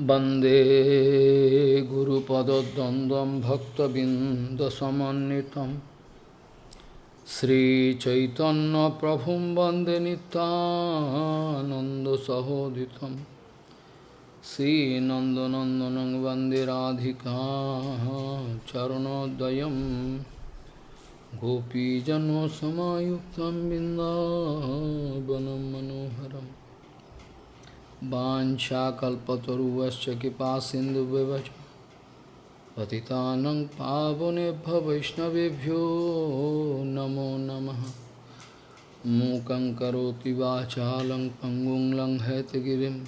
वन्दे गुरुपदद्वन्द्वं भक्तबिन्दसमन्वितं श्रीचैतन्यप्रभुं वन्दे नितानन्दसहोदितं श्रीनन्दनन्दनं वन्दे राधिका चरणोदयं गोपीजन्मसमायुक्तं बिन्दावनं मनोहरम् वाञ्छाकल्पतरुवश्च कृपा सिन्धुव्यवच पतितानं पावनेभ्य वैष्णवेभ्यो नमो नमः। मूकं करोति वाचालं पङ्गुं लङ्घयतगिरिं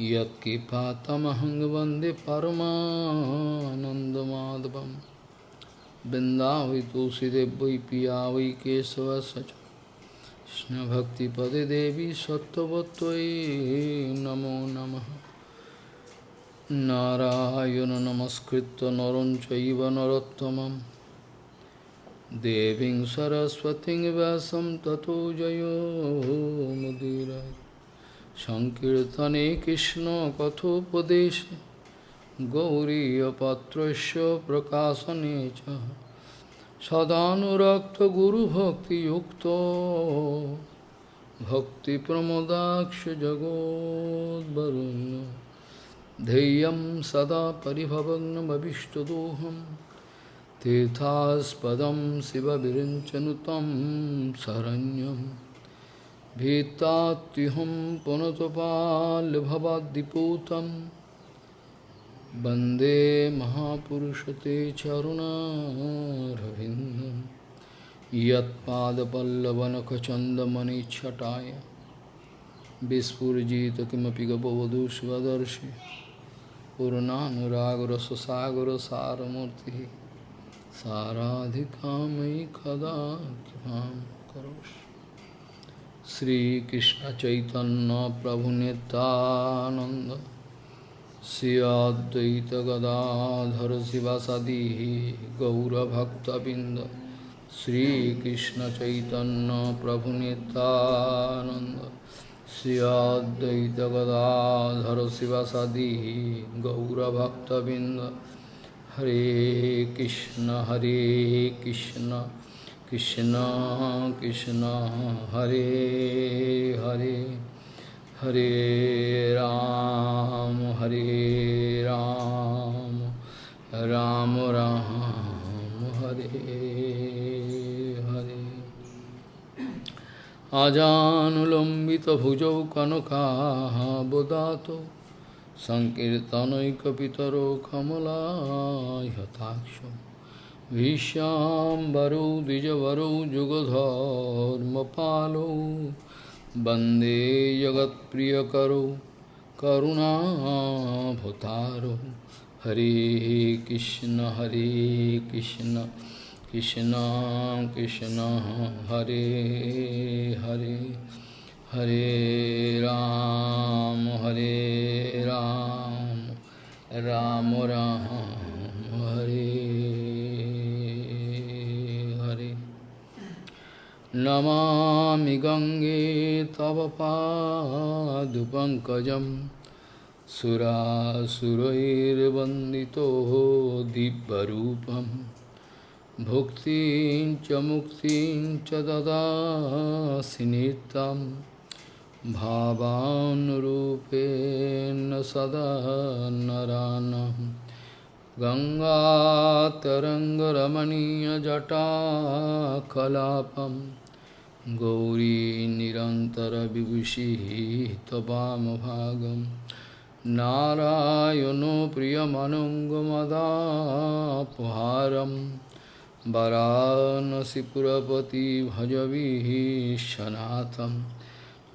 यत्कृपातमहं वंदे परमानन्दमाधवं वै पिया वै केशवस्य কৃষ্ণভক্তিপদে দেবী সত্যবত্যই নমো নম। নারায়ণ নমস্কৃত নরম চৈব নরোত্তম দেবীং সরস্বতী ব্যাসম ততো জয়োমুদীর সংকীর্তনে কৃষ্ণ কথোপদেশে গৌরীপত্র প্রকাশনে চ। च सदानुरक्तगुरुभक्तियुक्तो भक्तिप्रमोदाक्षजगोद्वरुण्य ध्येयं सदा परिभवग्नमभिष्टदोहं तीर्थास्पदं शिवविरिञ्चनुतं शरण्यं भीतात्युहं पुनतपाल्भवाद्दिपूतं वन्दे महापुरुषते चरुणारविन्दं यत्पादपल्लवनखचन्दमणिच्छटाय विस्फुजित किमपि गपवधू स्वदर्शि पूर्णानुरागरससागरसारमूर्तिः साराधिकामयि कदा कृपां करोषि श्रीकृष्णचैतन्यप्रभुनितानन्द श्रियाद्वैत गदाधर शिवासादी गौरभक्तबिंद श्रीकृष्ण चैतन्य प्रभु नितानंद श्रियाद्वैत गदाधर शिवासादी गौरभक्तबिंद हरे कृष्ण हरे कृष्ण कृष्ण कृष्ण, हरे Hare. Hare Ram, Hare Ram, Ram Ram, Hare Hare. Ajanulambita bhujau kanaka bodato Sankirtanaikapitaro kamala yataksho Vishyam varau dijavaru jugadharma palau वंदे जगत्प्रियकरो, करुणाभतारो। हरे कृष्ण हरे कृष्ण कृष्ण कृष्ण, हरे हरे हरे राम हरे राम। राम राम। नमामि गङ्गे तव पादुपङ्कजं सुरासुरैर्वन्दितो दिव्यरूपं भुक्तिं च मुक्तिं च ददासि नित्यं भावानुरूपेण सदा नरानं गङ्गातरङ्गरमणीयजटाकलापम् गौरी निरन्तरविभूषिः त्वमभागं नारायणो प्रियमनङ्गमदापहारं वरानसिपुरपति भजविशनाथं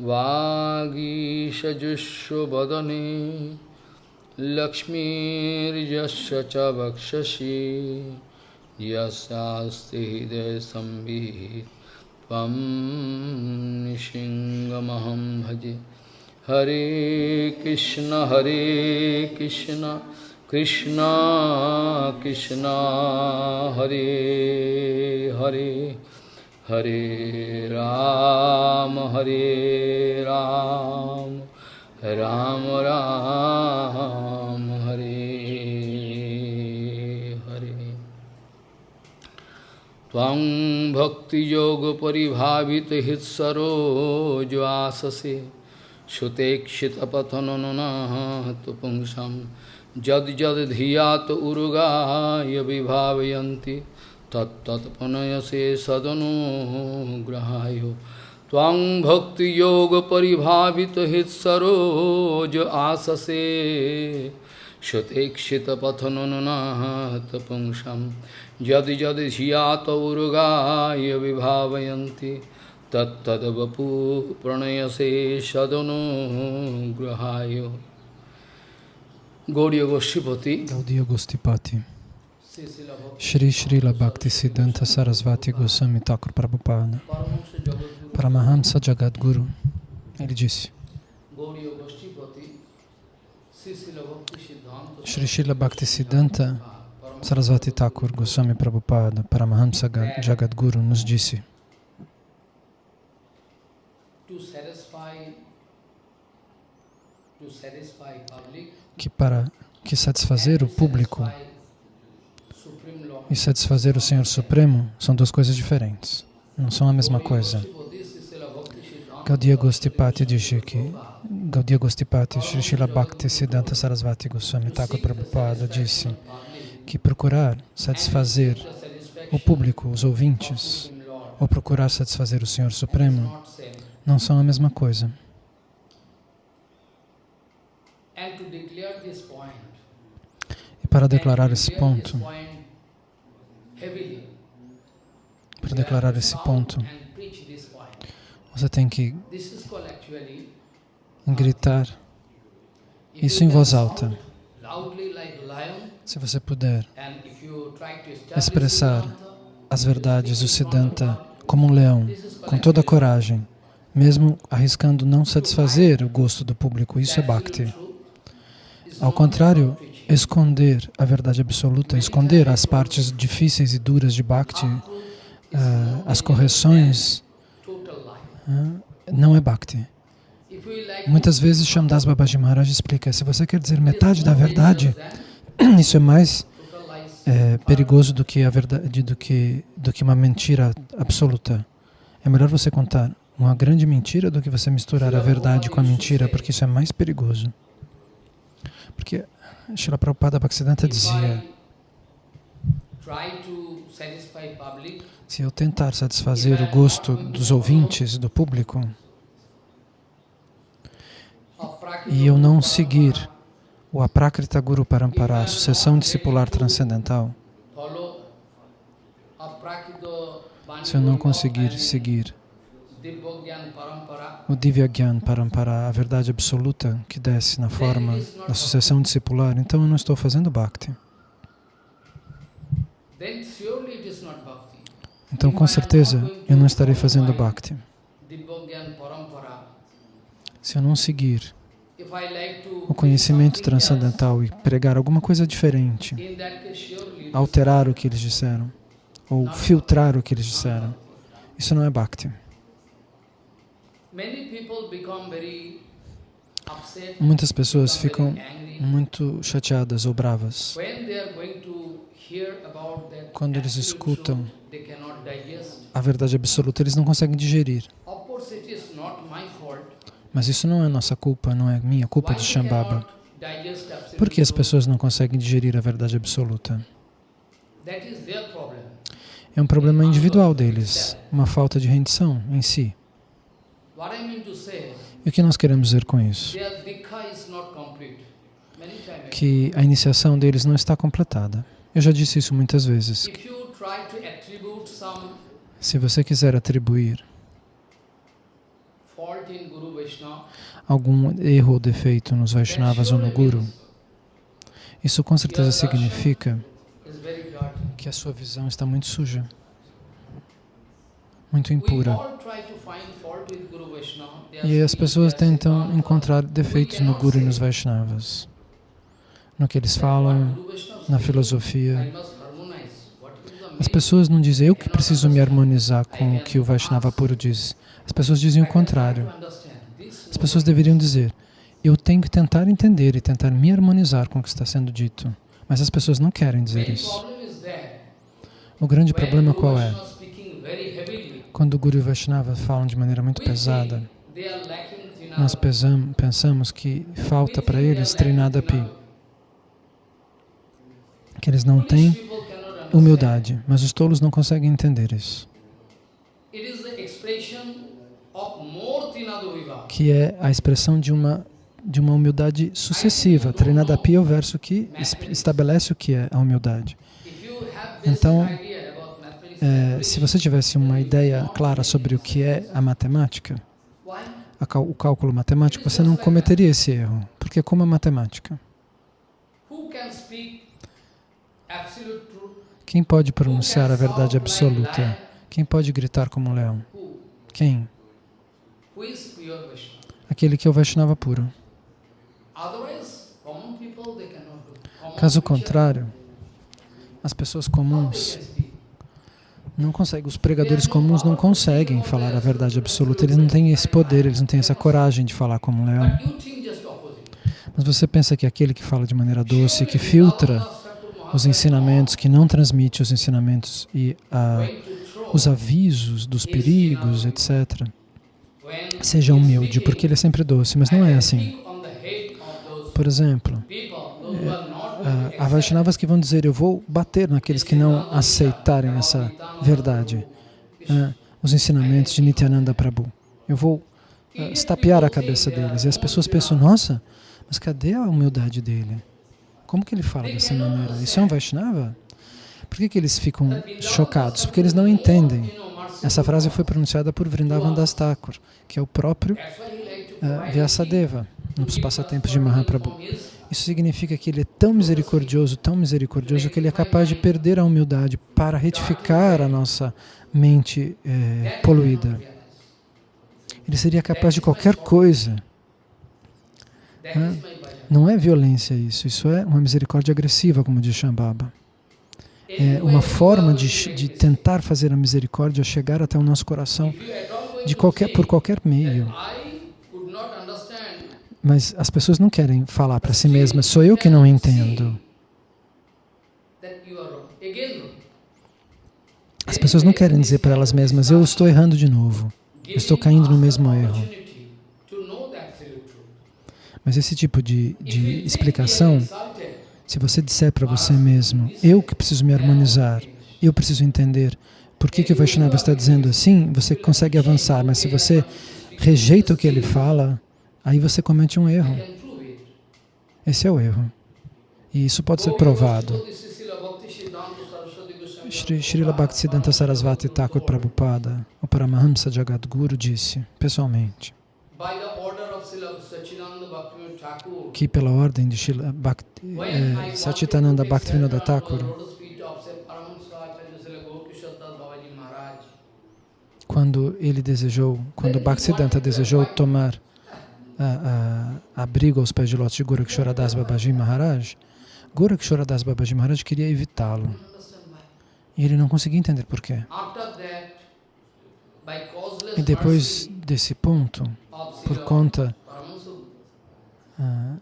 वागीशजुष्वदने लक्ष्मीर्यस्य च वक्षसि। यस्यास्ति हृदयसंवित् निशिङ्गमहं भजे। हरे कृष्ण हरे कृष्ण कृष्ण कृष्ण, हरे हरे हरे राम हरे राम राम राम Hare त्वं भक्तियोगपरिभावितहित्सरोज्वाससे श्रुतेक्षितपथनुनाहतु पुंसं यद्यद्धिया तु उरुगाय विभावयन्ति तत्तत्पुनयसे सदनुग्रहाय त्वं भक्तियोगपरिभावितहित्सरोज आससे श्रुतेक्षितपथनुनाहतु पुंसं Urugaya Vibhavayanti Tat Tat Vapu Pranayase Sadano Grahayo Gaudiya Goshtipati Gaudiya Gostipati Shri Srila Bhakti Siddhanta Sarasvati Goswami Thakur Prabhupada Paramahamsa Jagadguru ele disse Shri Srila Bhakti Siddhanta Sarasvati Thakur Goswami Prabhupada Paramahamsa Jagadguru nos disse que para que satisfazer o público e satisfazer o Senhor Supremo são duas coisas diferentes, não são a mesma coisa. Gaudiya Gostipati disse que Gaudiya Gostipati, Sri Srila Bhakti Siddhanta Sarasvati Goswami Thakur Prabhupada disse que procurar satisfazer o público, os ouvintes, ou procurar satisfazer o Senhor Supremo não são a mesma coisa. E para declarar esse ponto, para declarar esse ponto, você tem que gritar isso em voz alta. Se você puder expressar as verdades do Siddhanta como um leão, com toda a coragem, mesmo arriscando não satisfazer o gosto do público, isso é Bhakti. Ao contrário, esconder a verdade absoluta, esconder as partes difíceis e duras de Bhakti, uh, as correções, uh, não é Bhakti. Muitas vezes Shamdas Babaji Maharaj explica, se você quer dizer metade da verdade, isso é mais é, perigoso do que a verdade, do que do que uma mentira absoluta. É melhor você contar uma grande mentira do que você misturar a verdade com a mentira, porque isso é mais perigoso. Porque Srila Prabhupada Bhaktisiddhanta dizia se eu tentar satisfazer o gosto dos ouvintes, do público, e eu não seguir o Aprakrita Guru Parampara, sucessão discipular transcendental, se eu não conseguir seguir o Divya Gyan Parampara, a verdade absoluta que desce na forma da sucessão discipular, então eu não estou fazendo Bhakti. Então, com certeza, eu não estarei fazendo Bhakti. Se eu não seguir o conhecimento transcendental e pregar alguma coisa diferente, alterar o que eles disseram, ou filtrar o que eles disseram, isso não é Bhakti. Muitas pessoas ficam muito chateadas ou bravas. Quando eles escutam a verdade absoluta, eles não conseguem digerir. Mas isso não é nossa culpa, não é minha culpa de Shambhava. Por que as pessoas não conseguem digerir a verdade absoluta? É um problema individual deles, uma falta de rendição em si. E o que nós queremos dizer com isso? Que a iniciação deles não está completada. Eu já disse isso muitas vezes. Se você quiser atribuir algum erro ou defeito nos Vaishnavas ou no Guru, isso com certeza significa que a sua visão está muito suja, muito impura. E as pessoas tentam encontrar defeitos no Guru e nos Vaishnavas, no que eles falam, na filosofia. As pessoas não dizem, eu que preciso me harmonizar com o que o Vaishnava puro diz. As pessoas dizem o contrário. As pessoas deveriam dizer, Eu tenho que tentar entender e tentar me harmonizar com o que está sendo dito. Mas as pessoas não querem dizer isso. O grande problema qual é? Quando o Guru e Vaishnava falam de maneira muito pesada, nós pensamos que falta para eles Trinadapi, que eles não têm humildade, mas os tolos não conseguem entender isso. Que é a expressão de uma de uma humildade sucessiva. Trinadapi é o verso que estabelece o que é a humildade. Então, é, se você tivesse uma ideia clara sobre o que é a matemática, a, o cálculo matemático, você não cometeria esse erro. Porque como é matemática? Quem pode pronunciar a verdade absoluta? Quem pode gritar como um leão? Quem? Aquele que é o Vaishnava puro. Caso contrário, as pessoas comuns não conseguem, os pregadores comuns não conseguem falar a verdade absoluta, eles não têm esse poder, eles não têm essa coragem de falar como um leão. Mas você pensa que aquele que fala de maneira doce, que filtra os ensinamentos, que não transmite os ensinamentos e ah, os avisos dos perigos, etc., seja humilde, porque ele é sempre doce, mas não é assim. Por exemplo, é, há Vaishnavas que vão dizer, eu vou bater naqueles que não aceitarem essa verdade, é, os ensinamentos de Nityananda Prabhu. Eu vou é, estapear a cabeça deles. E as pessoas pensam, nossa, mas cadê a humildade dele? Como que ele fala dessa maneira? Isso é um Vaishnava? Por que, que eles ficam chocados? Porque eles não entendem. Essa frase foi pronunciada por Vrindavan Das Thakur, que é o próprio uh, Vyasadeva nos passatempos de Mahaprabhu. Isso significa que ele é tão misericordioso, tão misericordioso, que ele é capaz de perder a humildade para retificar a nossa mente é, poluída. Ele seria capaz de qualquer coisa. Não é violência isso, isso é uma misericórdia agressiva, como diz Shambhava. É uma forma de, de tentar fazer a misericórdia chegar até o nosso coração de qualquer, por qualquer meio. Mas as pessoas não querem falar para si mesmas, sou eu que não entendo. As pessoas não querem dizer para elas mesmas, eu estou errando de novo, eu estou caindo no mesmo erro. Mas esse tipo de, de explicação, se você disser para você mesmo, eu que preciso me harmonizar, eu preciso entender por que, que o Vaishnava está dizendo assim, você consegue avançar, mas se você rejeita o que ele fala, Aí você comete um erro. Esse é o erro. E isso pode ser provado. Shri, Srila Bhaktisiddhanta Sarasvati Thakur Prabhupada, o Paramahamsa Jagadguru, disse, pessoalmente, que pela ordem de Srila Bhakti, eh, Satchitananda Bhaktivinoda Thakur, quando ele desejou, quando Bhaktisiddhanta desejou tomar a, a, abrigo aos pés de lótus de Gorakshoradas Babaji Maharaj, Gorakshoradas Babaji Maharaj queria evitá-lo. E ele não conseguia entender por quê. E depois desse ponto, por conta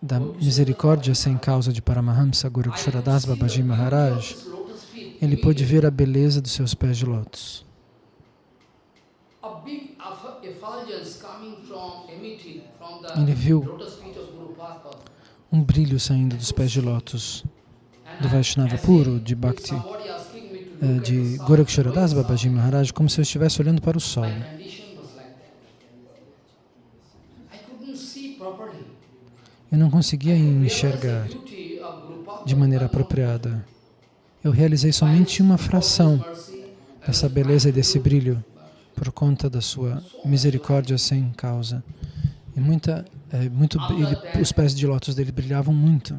da misericórdia sem causa de Paramahamsa Gorakshoradas Babaji Maharaj, ele pôde ver a beleza dos seus pés de lótus. Ele viu um brilho saindo dos pés de lótus do Vaishnava puro, de Bhakti, eh, de Gorakshoradas Babaji Maharaj, como se eu estivesse olhando para o sol. Eu não conseguia enxergar de maneira apropriada. Eu realizei somente uma fração dessa beleza e desse brilho por conta da sua misericórdia sem causa. E muita, é, muito, ele, os pés de lótus dele brilhavam muito.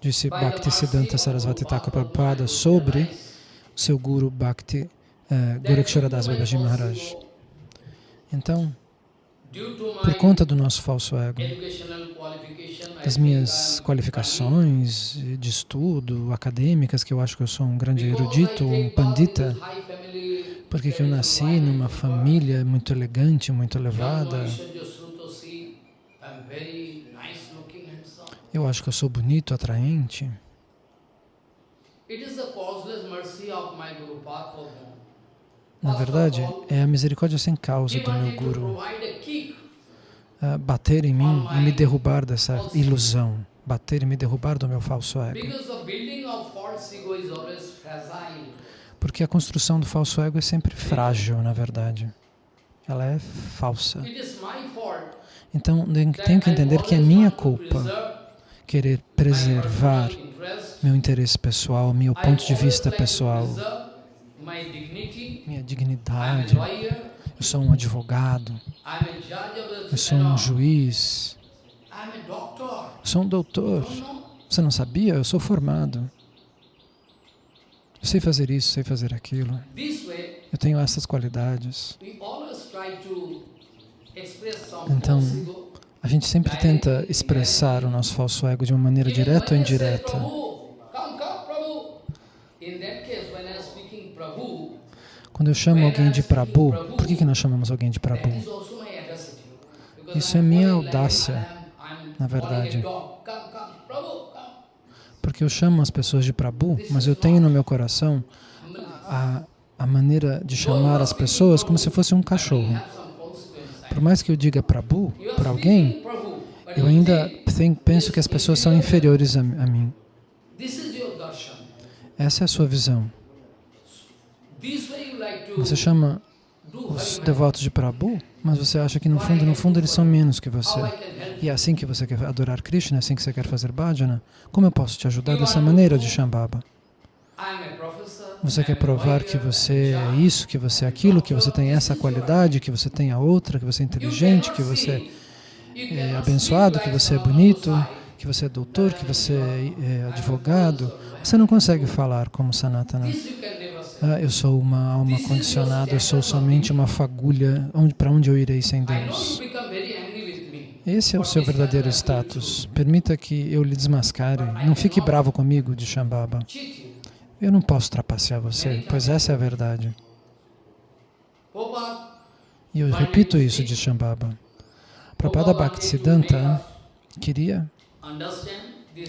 Disse Bhakti Siddhanta Sarasvati Thakur Prabhupada sobre seu guru Bhakti uh, Gorakshoradas Babaji Maharaj. Então, por conta do nosso falso ego, das minhas qualificações de estudo, acadêmicas, que eu acho que eu sou um grande erudito, um pandita, porque eu nasci numa família muito elegante, muito elevada, Eu acho que eu sou bonito, atraente. Na verdade, é a misericórdia sem causa do meu Guru ah, bater em mim e me derrubar dessa ilusão, bater e me derrubar do meu falso ego. Porque a construção do falso ego é sempre frágil, na verdade. Ela é falsa. Então, tenho que entender que é minha culpa querer preservar meu interesse pessoal, meu ponto de vista pessoal, preserve my dignity. minha I am dignidade. Eu sou um advogado, eu sou um juiz, eu sou um doutor. Você não sabia? Eu sou formado. Eu sei fazer isso, sei fazer aquilo. Eu tenho essas qualidades. Então. A gente sempre tenta expressar o nosso falso ego de uma maneira direta ou indireta. Prabhu, come, come, Prabhu. In that case, when I am speaking Prabhu, Quando eu chamo alguém de Prabhu, por que, que nós chamamos alguém de Prabhu? Isso é minha audácia, na verdade. Porque eu chamo as pessoas de Prabhu, mas eu tenho no meu coração a, a maneira de chamar as pessoas como se fosse um cachorro. Por mais que eu diga Prabhu para alguém, eu ainda penso que as pessoas são inferiores a, a mim. Essa é a sua visão. Você chama os devotos de Prabhu, mas você acha que no fundo, no fundo, eles são menos que você. E é assim que você quer adorar Krishna, é assim que você quer fazer bhajana, como eu posso te ajudar dessa maneira de Shambhava? Você quer provar que você é isso, que você é aquilo, que você tem essa qualidade, que você tem a outra, que você é inteligente, que você é abençoado, que você é bonito, que você é doutor, que você é é advogado. Você não consegue falar como Sanatana. Ah, eu sou uma alma condicionada, eu sou somente uma fagulha. Para onde eu irei sem Deus? me. Esse é o seu verdadeiro status. Permita que eu lhe desmascare. Não fique bravo comigo de Shambhava. Eu não posso trapacear você, pois essa é a verdade. E eu repito isso de Shambhava. Prabhupada Bhaktisiddhanta queria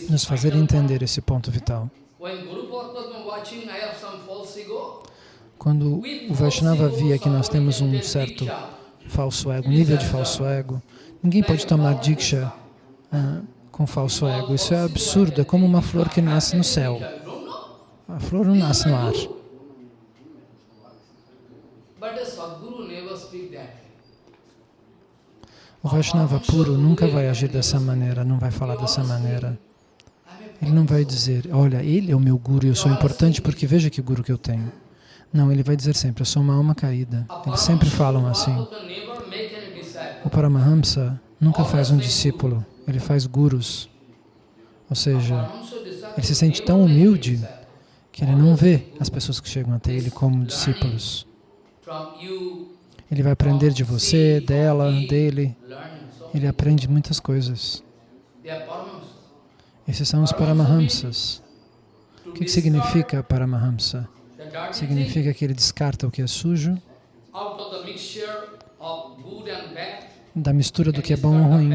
nos fazer entender esse ponto vital. point. When Guru Padma watching, I have some false ego. Quando o Vaishnava via que nós temos um certo falso ego, nível de falso ego, ninguém pode tomar Diksha ah, com falso ego. Isso é absurdo, é como uma flor que nasce no céu. A flor não nasce no ar. O Vaishnava puro nunca vai agir dessa maneira, não vai falar dessa maneira. Ele não vai dizer, olha, ele é o meu guru e eu sou importante porque veja que guru que eu tenho. Não, ele vai dizer sempre, eu sou uma alma caída. Eles sempre falam assim. O Paramahamsa nunca faz um discípulo, ele faz gurus. Ou seja, ele se sente tão humilde que ele não vê as pessoas que chegam até ele como discípulos. Ele vai aprender de você, dela, dele. Ele aprende muitas coisas. Esses são os Paramahamsas. O que, que significa Paramahamsa? Significa que ele descarta o que é sujo, da mistura do que é bom ou ruim.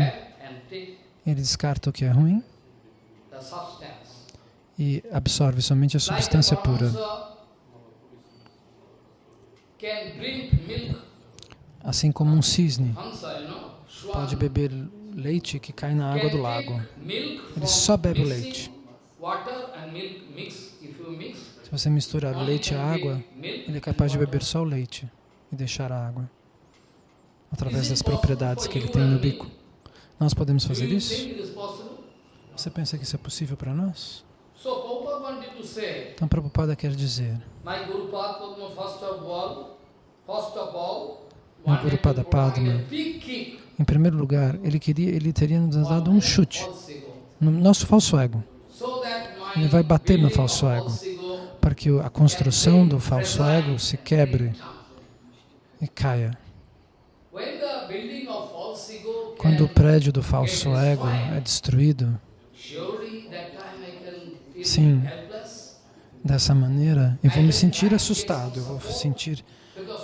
Ele descarta o que é ruim e absorve somente a substância pura. Assim como um cisne pode beber leite que cai na água do lago. Ele só bebe o leite. Se você misturar o leite e água, ele é capaz de beber só o leite e deixar a água, através das propriedades que ele tem no bico. Nós podemos fazer isso? Você pensa que isso é possível para nós? Então, Prabhupada quer dizer, Meu wanted Guru to Pada provide Padma. em primeiro lugar, ele queria, ele teria nos dado um chute no nosso falso ego, Ele vai bater no falso ego. Para que a construção do falso ego se quebre e caia. Quando o prédio do falso ego é destruído Sim. dessa maneira, eu vou me sentir assustado, eu vou sentir,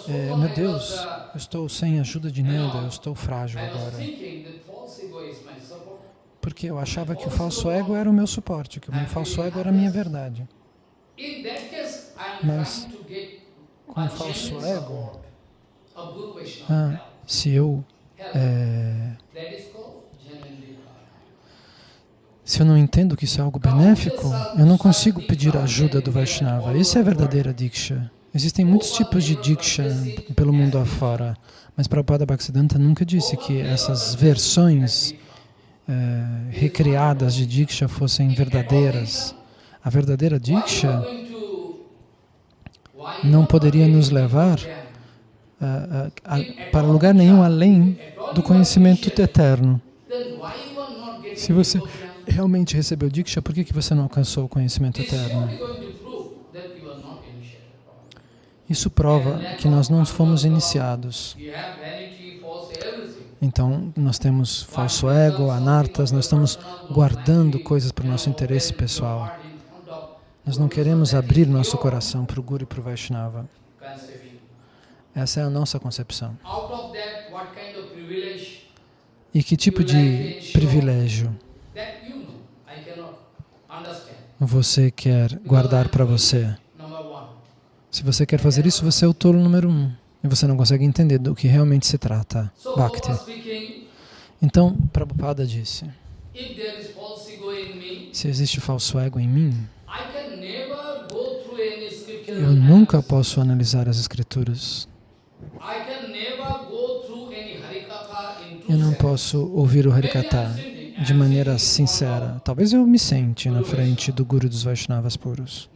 é, meu Deus, eu estou sem ajuda de nada, eu estou frágil agora. Porque eu achava que o falso ego era o meu suporte, que o meu falso ego era a minha verdade. Mas com falso ego, ah, se eu é, se eu não entendo que isso é algo benéfico, eu não consigo pedir a ajuda do Vaishnava. Isso é a verdadeira Diksha. Existem muitos tipos de Diksha pelo mundo afora, mas Prabhupada Bhaktisiddhanta nunca disse que essas versões eh, recriadas de Diksha fossem verdadeiras. A verdadeira Diksha não poderia nos levar them? ah, ah, a- para lugar nenhum além do conhecimento eterno. Se você realmente recebeu Diksha, por que, que você não alcançou o conhecimento eterno? Isso prova que nós não fomos iniciados. Então, nós temos falso ego, anartas, nós estamos guardando coisas para o nosso interesse pessoal. Nós não queremos abrir nosso coração para o Guru e para o Vaishnava. Essa é a nossa concepção. E que tipo de privilégio você quer guardar para você? Se você quer fazer isso, você é o tolo número um. E você não consegue entender do que realmente se trata. Bhakti. Então, Prabhupada disse, se existe falso ego em mim, Eu nunca posso analisar as escrituras. Eu não posso ouvir o Harikata de maneira sincera. Talvez eu me sente na frente do Guru dos Vaishnavas puros.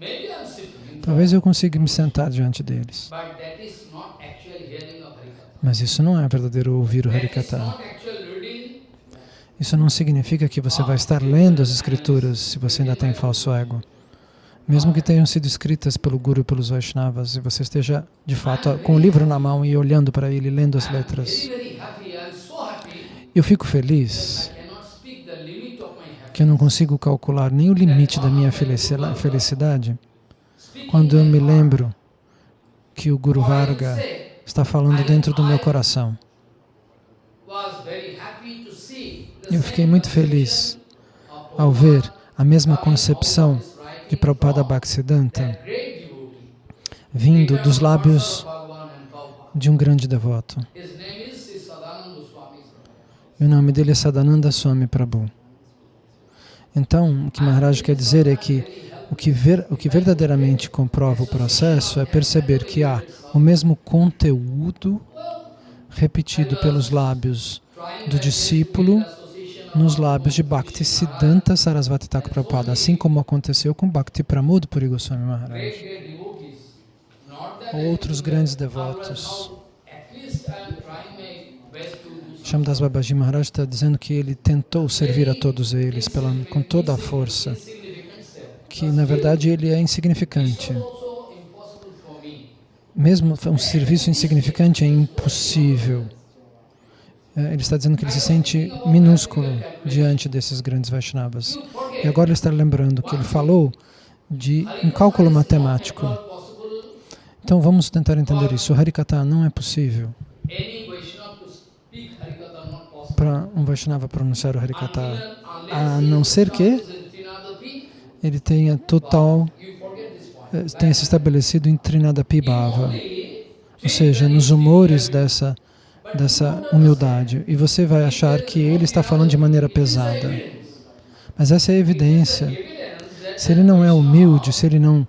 Talvez eu consiga me sentar diante deles. Mas isso não é verdadeiro ouvir o Harikata. Isso não significa que você vai estar lendo as escrituras se você ainda tem falso ego. Mesmo que tenham sido escritas pelo Guru e pelos Vaishnavas, e você esteja, de fato, com o livro na mão e olhando para ele, lendo as letras. Eu fico feliz que eu não consigo calcular nem o limite da minha felici- felicidade quando eu me lembro que o Guru Varga está falando dentro do meu coração. Eu fiquei muito feliz ao ver a mesma concepção de Prabhupada Bhaktisiddhanta vindo dos lábios de um grande devoto. E o nome dele é Sadananda Swami Prabhu. Então, o que Maharaj quer dizer é que o que, ver, o que verdadeiramente comprova o processo é perceber que há o mesmo conteúdo repetido pelos lábios do discípulo nos lábios de Bhakti Siddhanta Sarasvati Thakur Prabhupada, assim como aconteceu com Bhakti Pramod Puri Goswami Maharaj. Outros grandes devotos. Shamdas Babaji Maharaj está dizendo que ele tentou servir a todos eles pela, com toda a força, que na verdade ele é insignificante. Mesmo um serviço insignificante é impossível. É, Ele está dizendo que ele se sente minúsculo diante desses grandes Vaishnavas. E agora ele está lembrando que ele falou de um cálculo matemático. Então vamos tentar entender isso. O Harikata não é possível para um Vaishnava pronunciar o Harikata, a não ser que ele tenha total, eh, tenha se estabelecido em Trinadapi Bhava. Ou seja, nos humores dessa, dessa humildade. E você vai achar que ele está falando de maneira pesada. Mas essa é a evidência. Se ele não é humilde, se ele não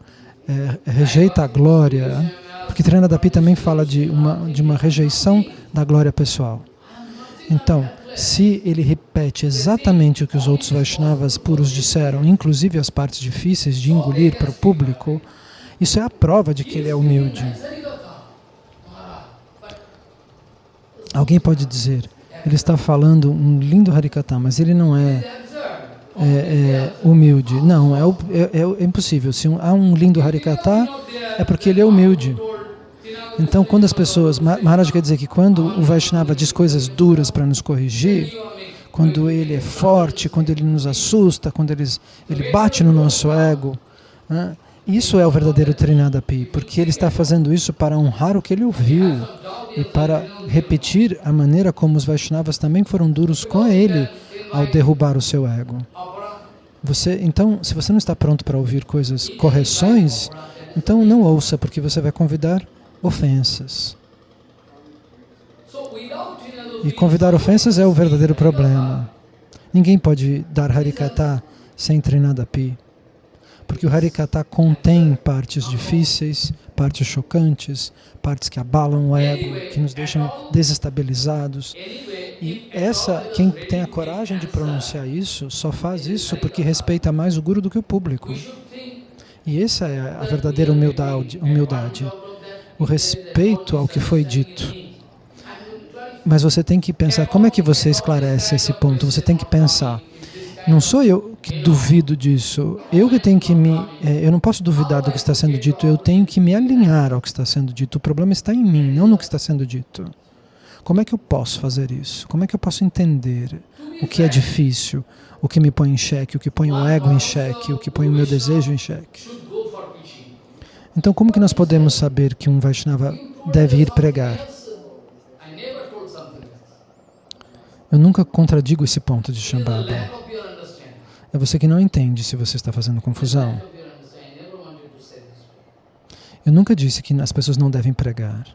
eh, rejeita a glória, porque Trinadapi também fala de uma, de uma rejeição da glória pessoal. Então, se ele repete exatamente o que os outros Vaishnavas puros disseram, inclusive as partes difíceis de engolir para o público, isso é a prova de que ele é humilde. Alguém pode dizer, ele está falando um lindo Harikata, mas ele não é, é, é humilde. Não, é, o- é- é impossível. Se um- há um lindo Harikata, é porque ele é humilde. Então, quando as pessoas... Ma- Maharaj quer dizer que quando o Vaishnava diz coisas duras para nos corrigir, quando ele é forte, quando ele nos assusta, quando eles, ele bate no nosso ego, né? Isso é o verdadeiro Trinadapi, porque ele está fazendo isso para honrar o que ele ouviu e para repetir a maneira como os Vaishnavas também foram duros com ele ao derrubar o seu ego. Você, então, se você não está pronto para ouvir coisas, correções, então não ouça, porque você vai convidar ofensas. E convidar ofensas é o verdadeiro problema. Ninguém pode dar Harikata sem treinar da Pi. Porque o Harikata contém partes difíceis, partes chocantes, partes que abalam o ego, que nos deixam desestabilizados. E essa, quem tem a coragem de pronunciar isso, só faz isso porque respeita mais o Guru do que o público. E essa é a verdadeira humildade, humildade o respeito ao que foi dito. Mas você tem que pensar, como é que você esclarece esse ponto? Você tem que pensar, não sou eu que duvido disso, eu que tenho que me... É, eu não posso duvidar do que está sendo dito, eu tenho que me alinhar ao que está sendo dito. O problema está em mim, não no que está sendo dito. Como é que eu posso fazer isso? Como é que eu posso entender o que é difícil, o que me põe em xeque, o que põe o ego em xeque, o que põe o meu desejo em xeque? Então, como que nós podemos saber que um Vaishnava deve ir pregar? Eu nunca contradigo esse ponto de Shambhava. É você que não entende se você está fazendo confusão. Eu nunca disse que as pessoas não devem pregar.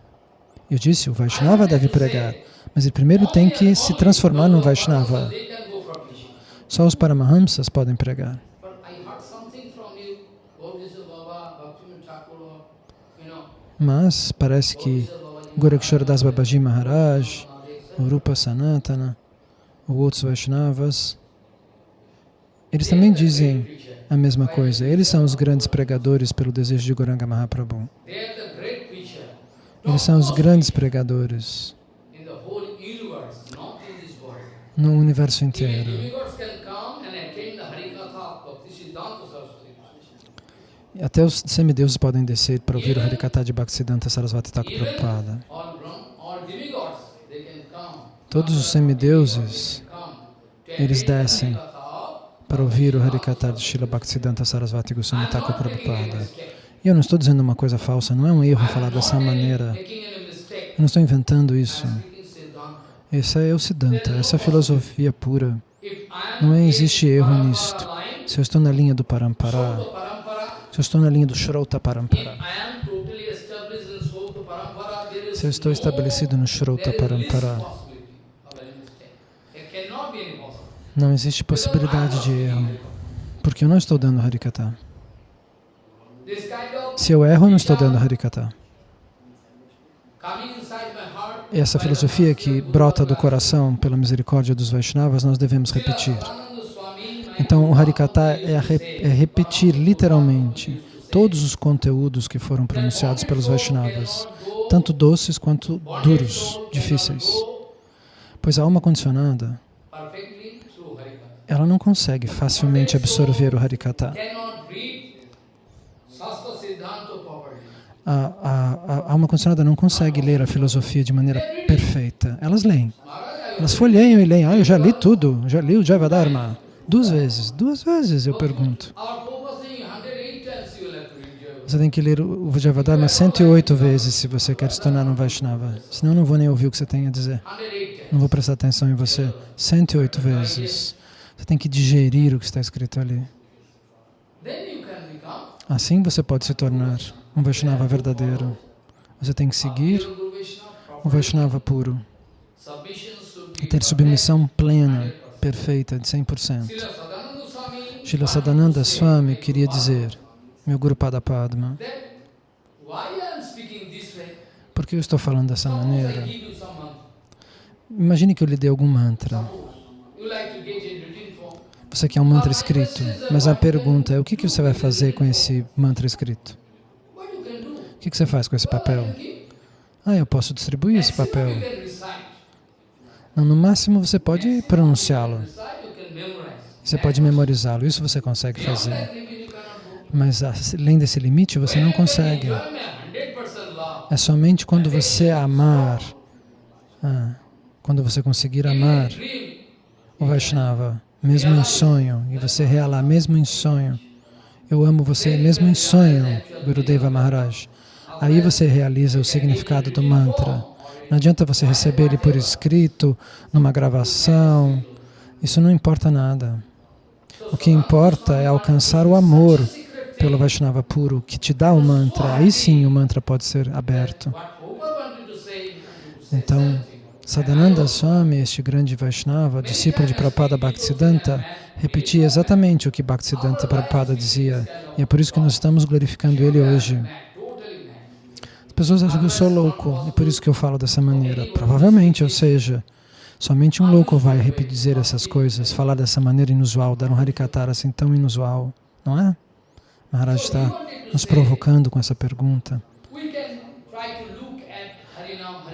Eu disse, o Vaishnava deve pregar, mas ele primeiro tem que se transformar num Vaishnava. Só os Paramahamsas podem pregar. Mas parece que Goraksharadas Babaji Maharaj, Rupa Sanatana, ou outros Vaishnavas, eles também dizem a mesma coisa. Eles são os grandes pregadores pelo desejo de Goranga Mahaprabhu. Eles são os grandes pregadores no universo inteiro. Até os semideuses podem descer para ouvir o Harikata de Bhaktisiddhanta Sarasvati Thakur Prabhupada. Todos os semideuses, eles descem para ouvir o Harikata de Srila Bhaktisiddhanta Sarasvati Goswami Thakur Prabhupada. E eu não estou dizendo uma coisa falsa, não é um erro falar dessa maneira. Eu não estou inventando isso. Esse é o Siddhanta, essa é filosofia pura. Não existe erro nisto. Se eu estou na linha do Parampara, se eu estou na linha do Shrota Parampara, se eu estou estabelecido no Shrota Parampara, não existe possibilidade de erro, porque eu não estou dando Harikata. Se eu erro, eu não estou dando Harikata. Essa filosofia que brota do coração pela misericórdia dos Vaishnavas, nós devemos repetir. Então, o Harikata é, é repetir literalmente todos os conteúdos que foram pronunciados pelos Vaishnavas, tanto doces quanto duros, difíceis. Pois a alma condicionada, ela não consegue facilmente absorver o Harikata a, a, a alma condicionada não consegue ler a filosofia de maneira perfeita. Elas leem. Elas folheiam e leem. Ah, eu já li tudo. Já li o Javadharma. Duas vezes. Duas vezes eu pergunto. Você tem que ler o Javadharma 108 vezes se você quer se tornar um Vaishnava. Senão eu não vou nem ouvir o que você tem a dizer. Não vou prestar atenção em você. 108 vezes. Você tem que digerir o que está escrito ali. Assim você pode se tornar um Vaishnava verdadeiro. Você tem que seguir um Vaishnava puro e ter submissão plena, perfeita, de 100%. Srila Sadananda Swami queria dizer, meu Guru Pada Padma, por que eu estou falando dessa maneira? Imagine que eu lhe dê algum mantra. Você quer um mantra escrito, mas a pergunta é, o que você vai fazer com esse mantra escrito? O que você faz com esse papel? Ah, eu posso distribuir esse papel. Não, no máximo você pode pronunciá-lo. Você pode memorizá-lo, isso você consegue fazer. Mas além desse limite, você não consegue. É somente quando você amar, ah, quando você conseguir amar o Vaishnava, mesmo em sonho, e você realar mesmo em sonho, eu amo você mesmo em sonho, Gurudeva Maharaj. Aí você realiza o significado do mantra. Não adianta você receber ele por escrito, numa gravação, Isso não importa nada. O que importa é alcançar o amor pelo Vaishnava puro, que te dá o mantra. Aí sim o mantra pode ser aberto. Então, Sadananda Swami, este grande Vaishnava, discípulo de Prabhupada Bhaktisiddhanta, repetia exatamente o que Bhaktisiddhanta Prabhupada dizia. E é por isso que nós estamos glorificando ele hoje. As pessoas acham que eu sou louco, e por isso que eu falo dessa maneira. Provavelmente, ou seja, somente um louco vai repetir essas coisas, falar dessa maneira inusual, dar um harikatara assim tão inusual, não é? Maharaj está nos provocando com essa pergunta.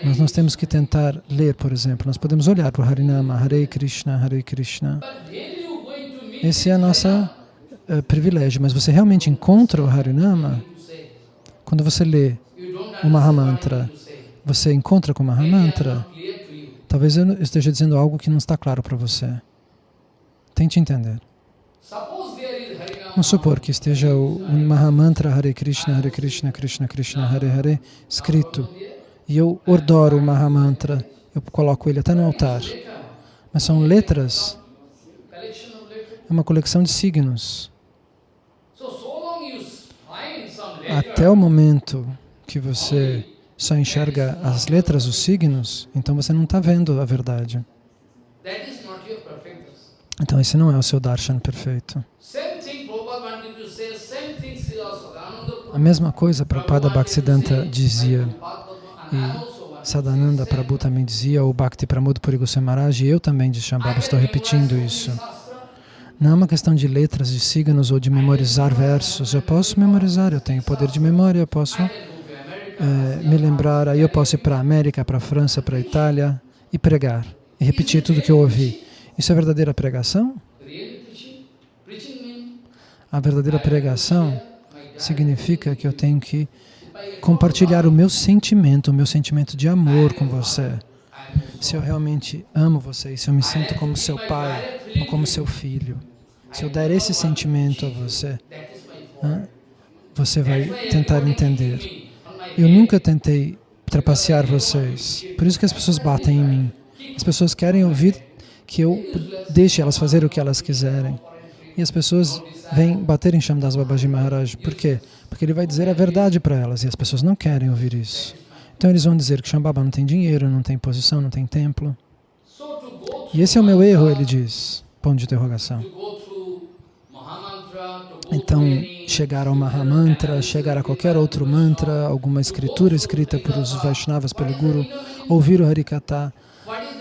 Nós temos que tentar ler, por exemplo, nós podemos olhar para o Harinama, Hare Krishna, Hare Krishna. Esse é o nosso uh, privilégio, mas você realmente encontra o Harinama quando você lê o Mahamantra. Você encontra com o Mahamantra? Talvez eu esteja dizendo algo que não está claro para você. Tente entender. Vamos supor que esteja o, o Mahamantra Hare Krishna, Hare Krishna, Krishna Krishna, Hare Hare, escrito. E eu odoro o Mahamantra, eu coloco ele até no altar. Mas são letras, é uma coleção de signos. Até o momento que você só enxerga as letras, os signos, então você não está vendo a verdade. Então esse não é o seu darshan perfeito. A mesma coisa Prabhupada Bhaktisiddhanta dizia, e Sadananda Prabhu também dizia, o Bhakti Pramod Puri Goswami Maharaj, e eu também de Shambhava estou repetindo isso. Não é uma questão de letras, de signos ou de memorizar versos. Eu posso memorizar, eu tenho poder de memória, eu posso é, me lembrar, aí eu posso ir para a América, para a França, para a Itália e pregar, e repetir tudo que eu ouvi. Isso é verdadeira pregação? A verdadeira pregação significa que eu tenho que compartilhar o meu sentimento, o meu sentimento de amor com você. Se eu realmente amo você, se eu me sinto como seu pai ou como seu filho, se eu der esse sentimento a você, você vai tentar entender. Eu nunca tentei trapacear vocês, por isso que as pessoas batem em mim. As pessoas querem ouvir que eu deixe elas fazer o que elas quiserem. E as pessoas vêm bater em Shamdas Babaji Maharaj. Por quê? Porque ele vai dizer a verdade para elas e as pessoas não querem ouvir isso. Então eles vão dizer que Shambhava não tem dinheiro, não tem posição, não tem templo. E esse é o meu erro, ele diz. Ponto de interrogação. Então, chegar ao Mahamantra, chegar a qualquer outro mantra, alguma escritura escrita por os Vaishnavas, pelo Guru, ouvir o Harikata.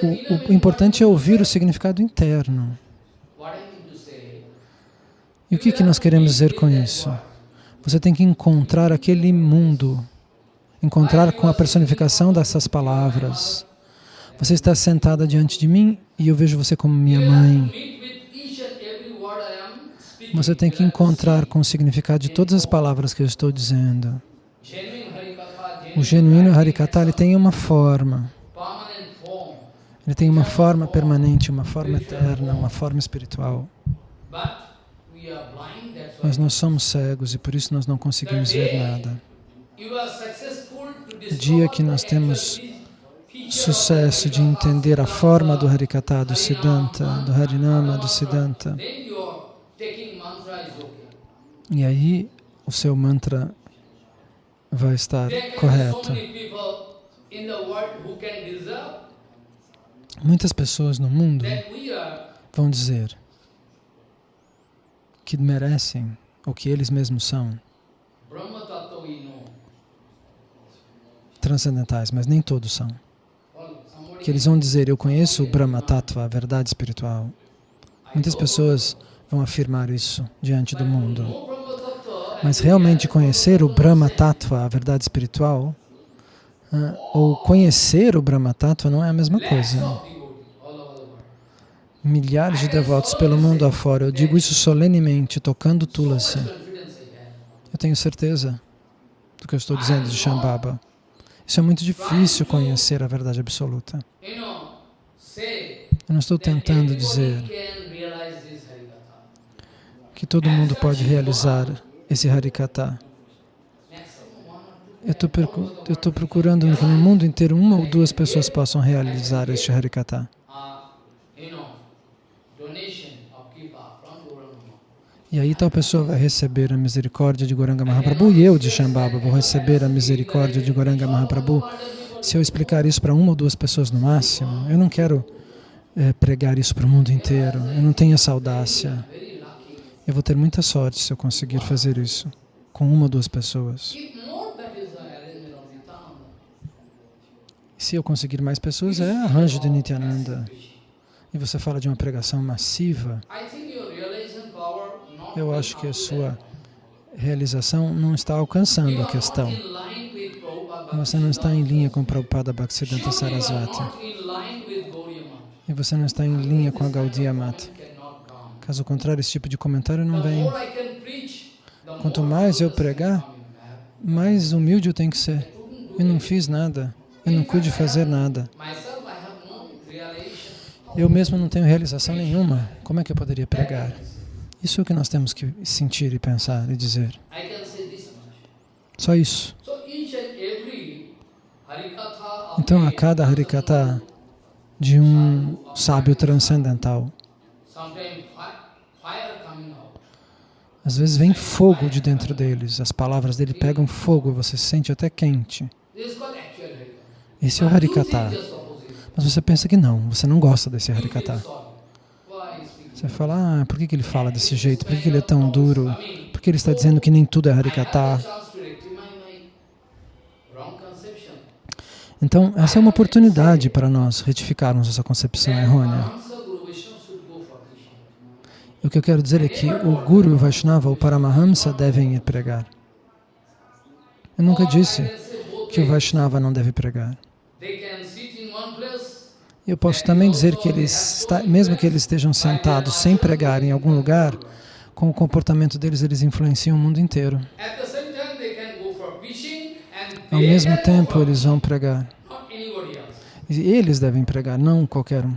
O, o importante é ouvir o significado interno. E o que, que nós queremos dizer com isso? Você tem que encontrar aquele mundo, encontrar com a personificação dessas palavras. Você está sentada diante de mim e eu vejo você como minha mãe. Você tem que encontrar com o significado de todas as palavras que eu estou dizendo. O genuíno Harikata ele tem uma forma. Ele tem uma forma permanente, uma forma eterna, uma forma espiritual. Mas nós somos cegos e por isso nós não conseguimos ver nada. O dia que nós temos sucesso de entender a forma do Harikata, do Siddhanta, do Harinama, do Siddhanta, e aí o seu mantra vai estar correto. Muitas pessoas no mundo vão dizer que merecem o que eles mesmos são transcendentais, mas nem todos são. Que eles vão dizer, eu conheço o Brahma Tattva, a verdade espiritual. Muitas pessoas vão afirmar isso diante do mundo. Mas realmente conhecer o Brahma Tattva, a verdade espiritual, ou conhecer o Brahma Tattva não é a mesma coisa. Milhares de devotos pelo mundo afora, eu digo isso solenemente, tocando Tulasi. Eu tenho certeza do que eu estou dizendo de Shambhava. Isso é muito difícil conhecer a verdade absoluta. Eu não estou tentando dizer que todo mundo pode realizar esse Harikata. Eu estou procurando que no mundo inteiro uma ou duas pessoas possam realizar este Harikata. E aí tal pessoa vai receber a misericórdia de Goranga Mahaprabhu e eu de Shambhava vou receber a misericórdia de Goranga Mahaprabhu. Se eu explicar isso para uma ou duas pessoas no máximo, eu não quero é, pregar isso para o mundo inteiro. Eu não tenho essa audácia. Eu vou ter muita sorte se eu conseguir fazer isso com uma ou duas pessoas. Se eu conseguir mais pessoas, é arranjo de Nityananda. E você fala de uma pregação massiva. Eu acho que a sua realização não está alcançando a questão. Você não está em linha com Prabhupada Bhaktisiddhanta Sarasvati. E você não está em linha com a Gaudiya Mata. Caso contrário, esse tipo de comentário não vem. Quanto mais eu pregar, mais humilde eu tenho que ser. Eu não fiz nada. Eu não pude fazer nada. Eu mesmo não tenho realização nenhuma. Como é que eu poderia pregar? Isso é o que nós temos que sentir e pensar e dizer. Só isso. Então, a cada Harikata de um sábio transcendental, às vezes vem fogo de dentro deles, as palavras dele pegam fogo, você se sente até quente. Esse é o Harikata. Mas você pensa que não, você não gosta desse Harikata. Você fala, ah, por que, que ele fala desse jeito? Por que, que ele é tão duro? Por que ele está dizendo que nem tudo é Harikata? Então, essa é uma oportunidade para nós retificarmos essa concepção errônea. O que eu quero dizer é que o Guru e o Vaishnava, o Paramahamsa, devem ir pregar. Eu nunca disse que o Vaishnava não deve pregar. Eu posso também dizer que eles, mesmo que eles estejam sentados sem pregar em algum lugar, com o comportamento deles, eles influenciam o mundo inteiro. Ao mesmo tempo, eles vão pregar. E eles devem pregar, não qualquer um.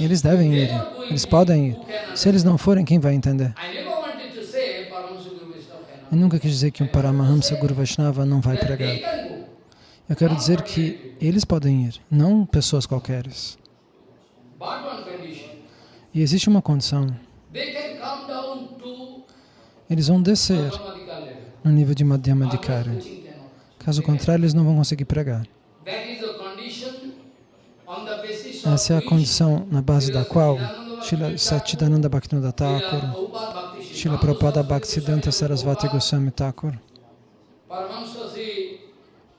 Eles devem ir, eles podem ir. Se eles não forem, quem vai entender? Eu nunca quis dizer que um Paramahamsa Guru Vaishnava não vai pregar. Eu quero dizer que eles podem ir, não pessoas qualqueres. E existe uma condição. Eles vão descer no nível de Madhyamadikara. Caso contrário, eles não vão conseguir pregar. Essa é a condição na base da qual Srila Satchidananda Bhaktivinoda Thakur, Srila Prabhupada Bhaktisiddhanta Sarasvati Goswami Thakur,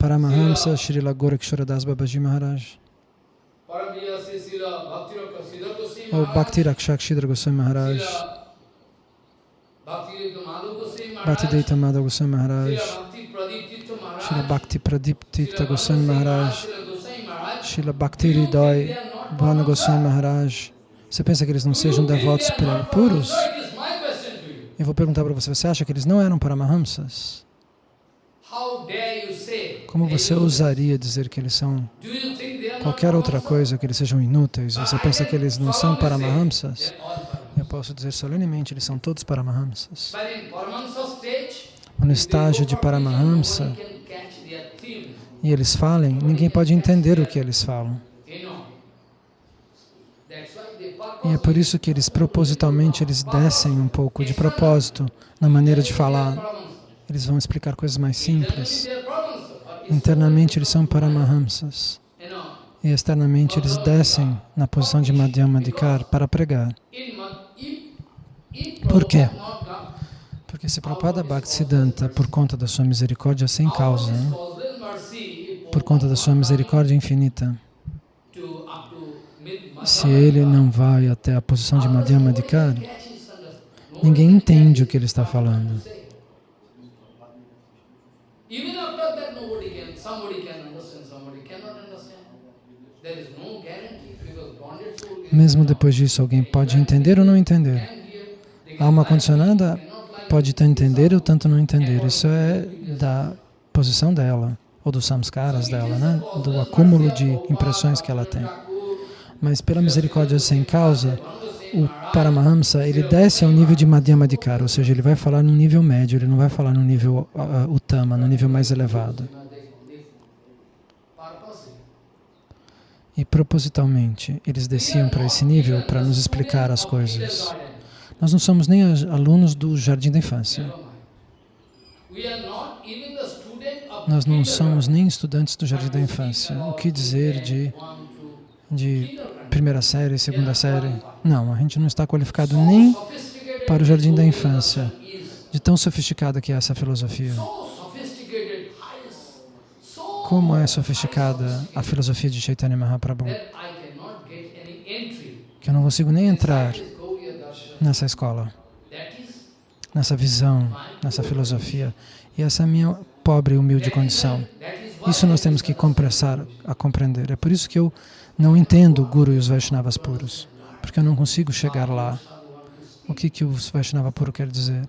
Paramahamsa Srila Goraksharadas Babaji Maharaj, ou Bhakti Rakshak Shidra Goswami Maharaj, Bhaktivedanta Madhav Goswami Maharaj, Srila Bhakti Pradip Tirtha Goswami Maharaj, Srila Bhakti Hridai Bhana Goswami Maharaj. Você pensa que eles não sejam devotos puros? Eu vou perguntar para você, você acha que eles não eram Paramahamsas? Como você ousaria dizer que eles são qualquer outra coisa, que eles sejam inúteis? Você pensa que eles não são Paramahamsas? Eu posso dizer solenemente, eles são todos Paramahamsas. No estágio de Paramahamsa, e eles falem, ninguém pode entender o que eles falam. E é por isso que eles propositalmente eles descem um pouco de propósito na maneira de falar. Eles vão explicar coisas mais simples. Internamente eles são Paramahamsas. E externamente eles descem na posição de Madhyamadikar para pregar. Por quê? Porque se Prabhupada Bhaktisiddhanta, por conta da sua misericórdia sem causa, né? por conta da sua misericórdia infinita, se ele não vai até a posição de Madhyamadikar, ninguém entende o que ele está falando. Mesmo depois disso, alguém pode entender ou não entender. A alma condicionada pode tanto entender ou tanto não entender. Isso é da posição dela, ou dos samskaras dela, né? do acúmulo de impressões que ela tem. Mas pela misericórdia sem causa, o Paramahamsa, ele desce ao nível de Madhyamadikara, ou seja, ele vai falar no nível médio, ele não vai falar no nível uh, Uttama, no nível mais elevado. E propositalmente, eles desciam para esse nível para nos explicar as coisas. Nós não somos nem alunos do jardim da infância. Nós não somos nem estudantes do jardim da infância. O que dizer de, de primeira série, segunda série? Não, a gente não está qualificado nem para o jardim da infância, de tão sofisticada que é essa filosofia. Como é sofisticada a filosofia de Chaitanya Mahaprabhu, que eu não consigo nem entrar nessa escola, nessa visão, nessa filosofia. E essa é a minha pobre e humilde condição. Isso nós temos que compressar a compreender. É por isso que eu não entendo o Guru e os Vaishnavas puros, porque eu não consigo chegar lá. O que, que o Vaishnava puro quer dizer?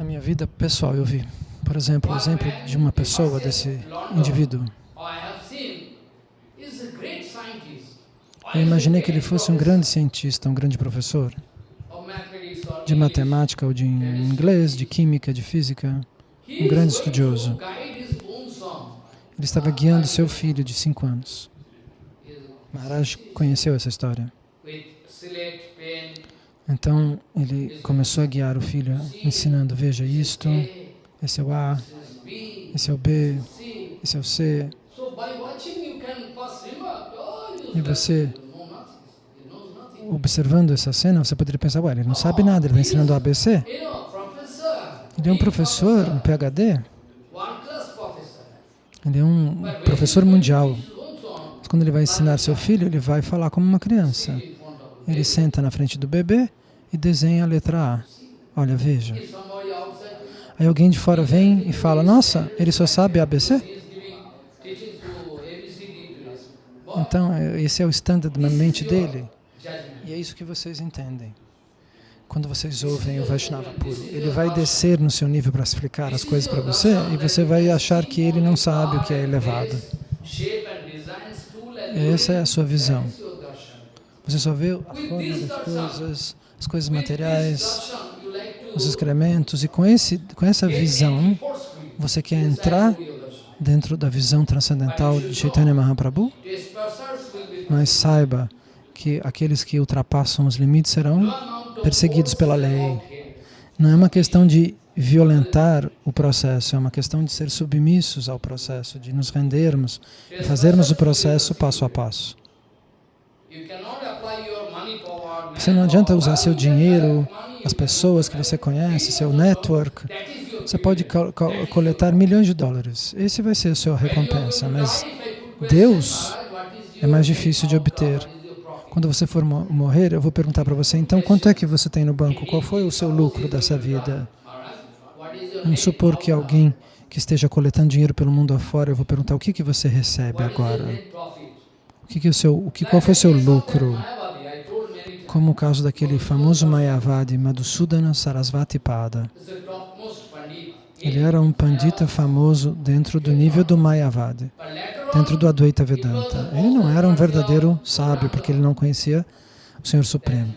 Na minha vida pessoal eu vi, por exemplo, o exemplo de uma pessoa, desse indivíduo. Eu imaginei que ele fosse um grande cientista, um grande professor de matemática ou de inglês, de química, de física, um grande estudioso. Ele estava guiando seu filho de cinco anos. Maharaj conheceu essa história. Então, ele começou a guiar o filho, ensinando, veja isto, esse é o A, esse é o B, esse é o C. E você, observando essa cena, você poderia pensar, ué, ele não sabe nada, ele está ensinando ABC. Ele é um professor, um PhD. Ele é um professor mundial. Mas quando ele vai ensinar seu filho, ele vai falar como uma criança. Ele senta na frente do bebê e desenha a letra A. Olha, veja. Aí alguém de fora vem e fala, nossa, ele só sabe ABC? Então, esse é o standard na mente dele. E é isso que vocês entendem. Quando vocês ouvem o Vaishnava puro, ele vai descer no seu nível para explicar as coisas para você e você vai achar que ele não sabe o que é elevado. Essa é a sua visão. Você só vê a forma das coisas, as coisas materiais, os excrementos, e com, esse, com essa visão, você quer entrar dentro da visão transcendental de Chaitanya Mahaprabhu? Mas saiba que aqueles que ultrapassam os limites serão perseguidos pela lei. Não é uma questão de violentar o processo, é uma questão de ser submissos ao processo, de nos rendermos e fazermos o processo passo a passo. Você não adianta usar seu dinheiro, as pessoas que você conhece, seu network. Você pode co co coletar milhões de dólares. Esse vai ser a sua recompensa, mas Deus é mais difícil de obter. Quando você for morrer, eu vou perguntar para você, então, quanto é que você tem no banco? Qual foi o seu lucro dessa vida? Vamos supor que alguém que esteja coletando dinheiro pelo mundo afora, eu vou perguntar, o que, que você recebe agora? O que, que o seu, o que, qual foi o seu lucro? Como o caso daquele famoso Mayavadi, Madhusudana Sarasvati Pada. Ele era um pandita famoso dentro do nível do Mayavadi dentro do Advaita Vedanta. Ele não era um verdadeiro sábio, porque ele não conhecia o Senhor Supremo.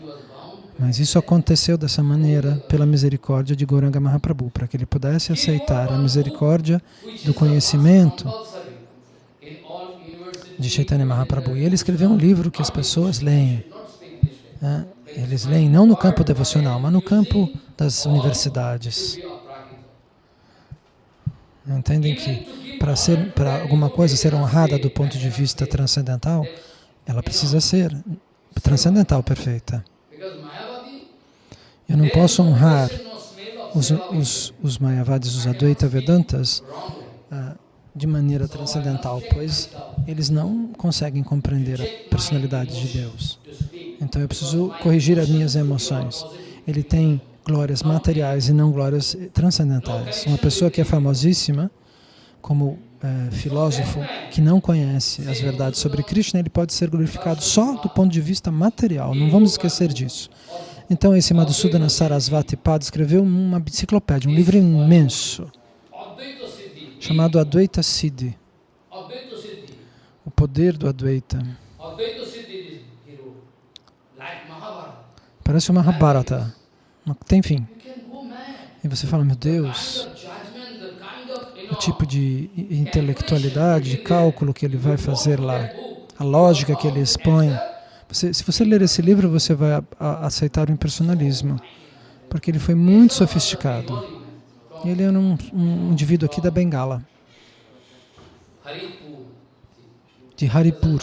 Mas isso aconteceu dessa maneira pela misericórdia de Gauranga Mahaprabhu, para que ele pudesse aceitar a misericórdia do conhecimento de Chaitanya Mahaprabhu. E ele escreveu um livro que as pessoas leem. Né? Eles leem não no campo devocional, mas no campo das universidades. Entendem que para alguma coisa ser honrada do ponto de vista transcendental, ela precisa ser transcendental perfeita. Eu não posso honrar os, os, os Mayavadis, os Advaita Vedantas, uh, de maneira transcendental, pois eles não conseguem compreender a personalidade de Deus. Então eu preciso corrigir as minhas emoções. Ele tem glórias materiais e não glórias transcendentais. Uma pessoa que é famosíssima, como é, filósofo, que não conhece as verdades sobre Krishna, ele pode ser glorificado só do ponto de vista material, não vamos esquecer disso. Então esse Madhusudana Sarasvati Pada escreveu uma enciclopédia, um livro imenso, chamado Advaita Siddhi, o poder do Advaita. Parece uma Mahabharata. Não tem fim. E você fala, meu Deus, o tipo de intelectualidade, de cálculo que ele vai fazer lá, a lógica que ele expõe Você, se você ler esse livro, você vai a, a, aceitar o impersonalismo, porque ele foi muito sofisticado. Ele era um, um indivíduo aqui da Bengala, de Haripur,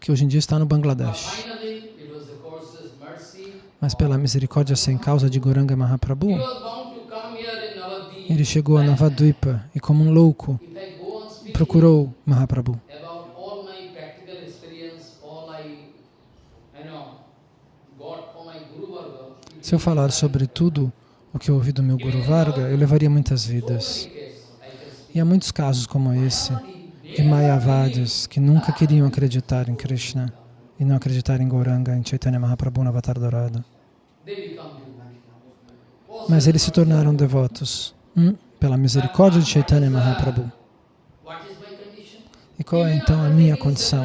que hoje em dia está no Bangladesh. Mas pela misericórdia sem causa de Goranga Mahaprabhu, ele chegou a Navadvipa e como um louco procurou Mahaprabhu. Se eu falar sobre tudo o que eu ouvi do meu Guru Varga, eu levaria muitas vidas. E há muitos casos como esse, de Mayavadis, que nunca queriam acreditar em Krishna e não acreditar em Gauranga, em Chaitanya Mahaprabhu, no Avatar Dourado. Mas eles se tornaram devotos hum, pela misericórdia de Chaitanya Mahaprabhu. E qual é então a minha condição?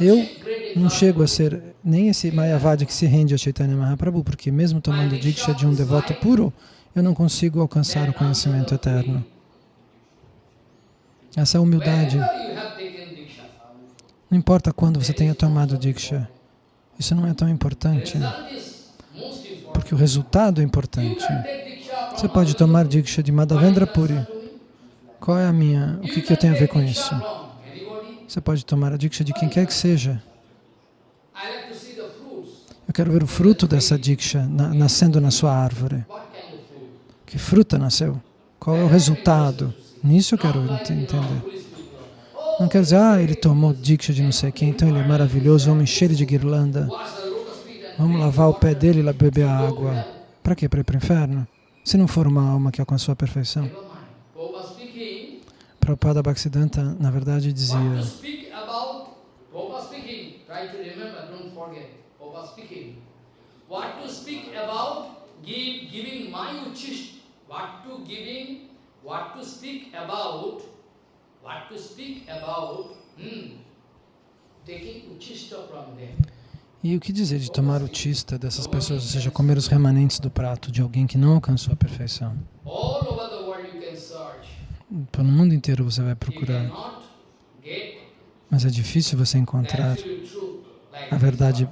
Eu não chego a ser nem esse Mayavadi que se rende a Chaitanya Mahaprabhu, porque mesmo tomando Diksha de um devoto puro, eu não consigo alcançar o conhecimento eterno. Essa humildade. Não importa quando você tenha tomado Diksha, isso não é tão importante, porque o resultado é importante. Você pode tomar Diksha de Madhavendra Puri. Qual é a minha, o que, que eu tenho a ver com isso? Você pode tomar a Diksha de quem quer que seja. Eu quero ver o fruto dessa Diksha na, nascendo na sua árvore. Que fruta nasceu? Qual é o resultado? Nisso eu quero entender. Não quer dizer, ah, ele tomou Diksha de não sei quem, então ele é maravilhoso, vamos encher ele de guirlanda. Vamos lavar o pé dele e beber a água. Para quê? Para ir para o inferno? Se não for uma alma que alcançou a perfeição. Prabhupada Bhaktisiddhanta, na verdade, dizia What to speak about E o que dizer de tomar o tista dessas pessoas, ou seja, comer os remanentes do prato de alguém que não alcançou a perfeição? Pelo mundo inteiro você vai procurar. Mas é difícil você encontrar a verdade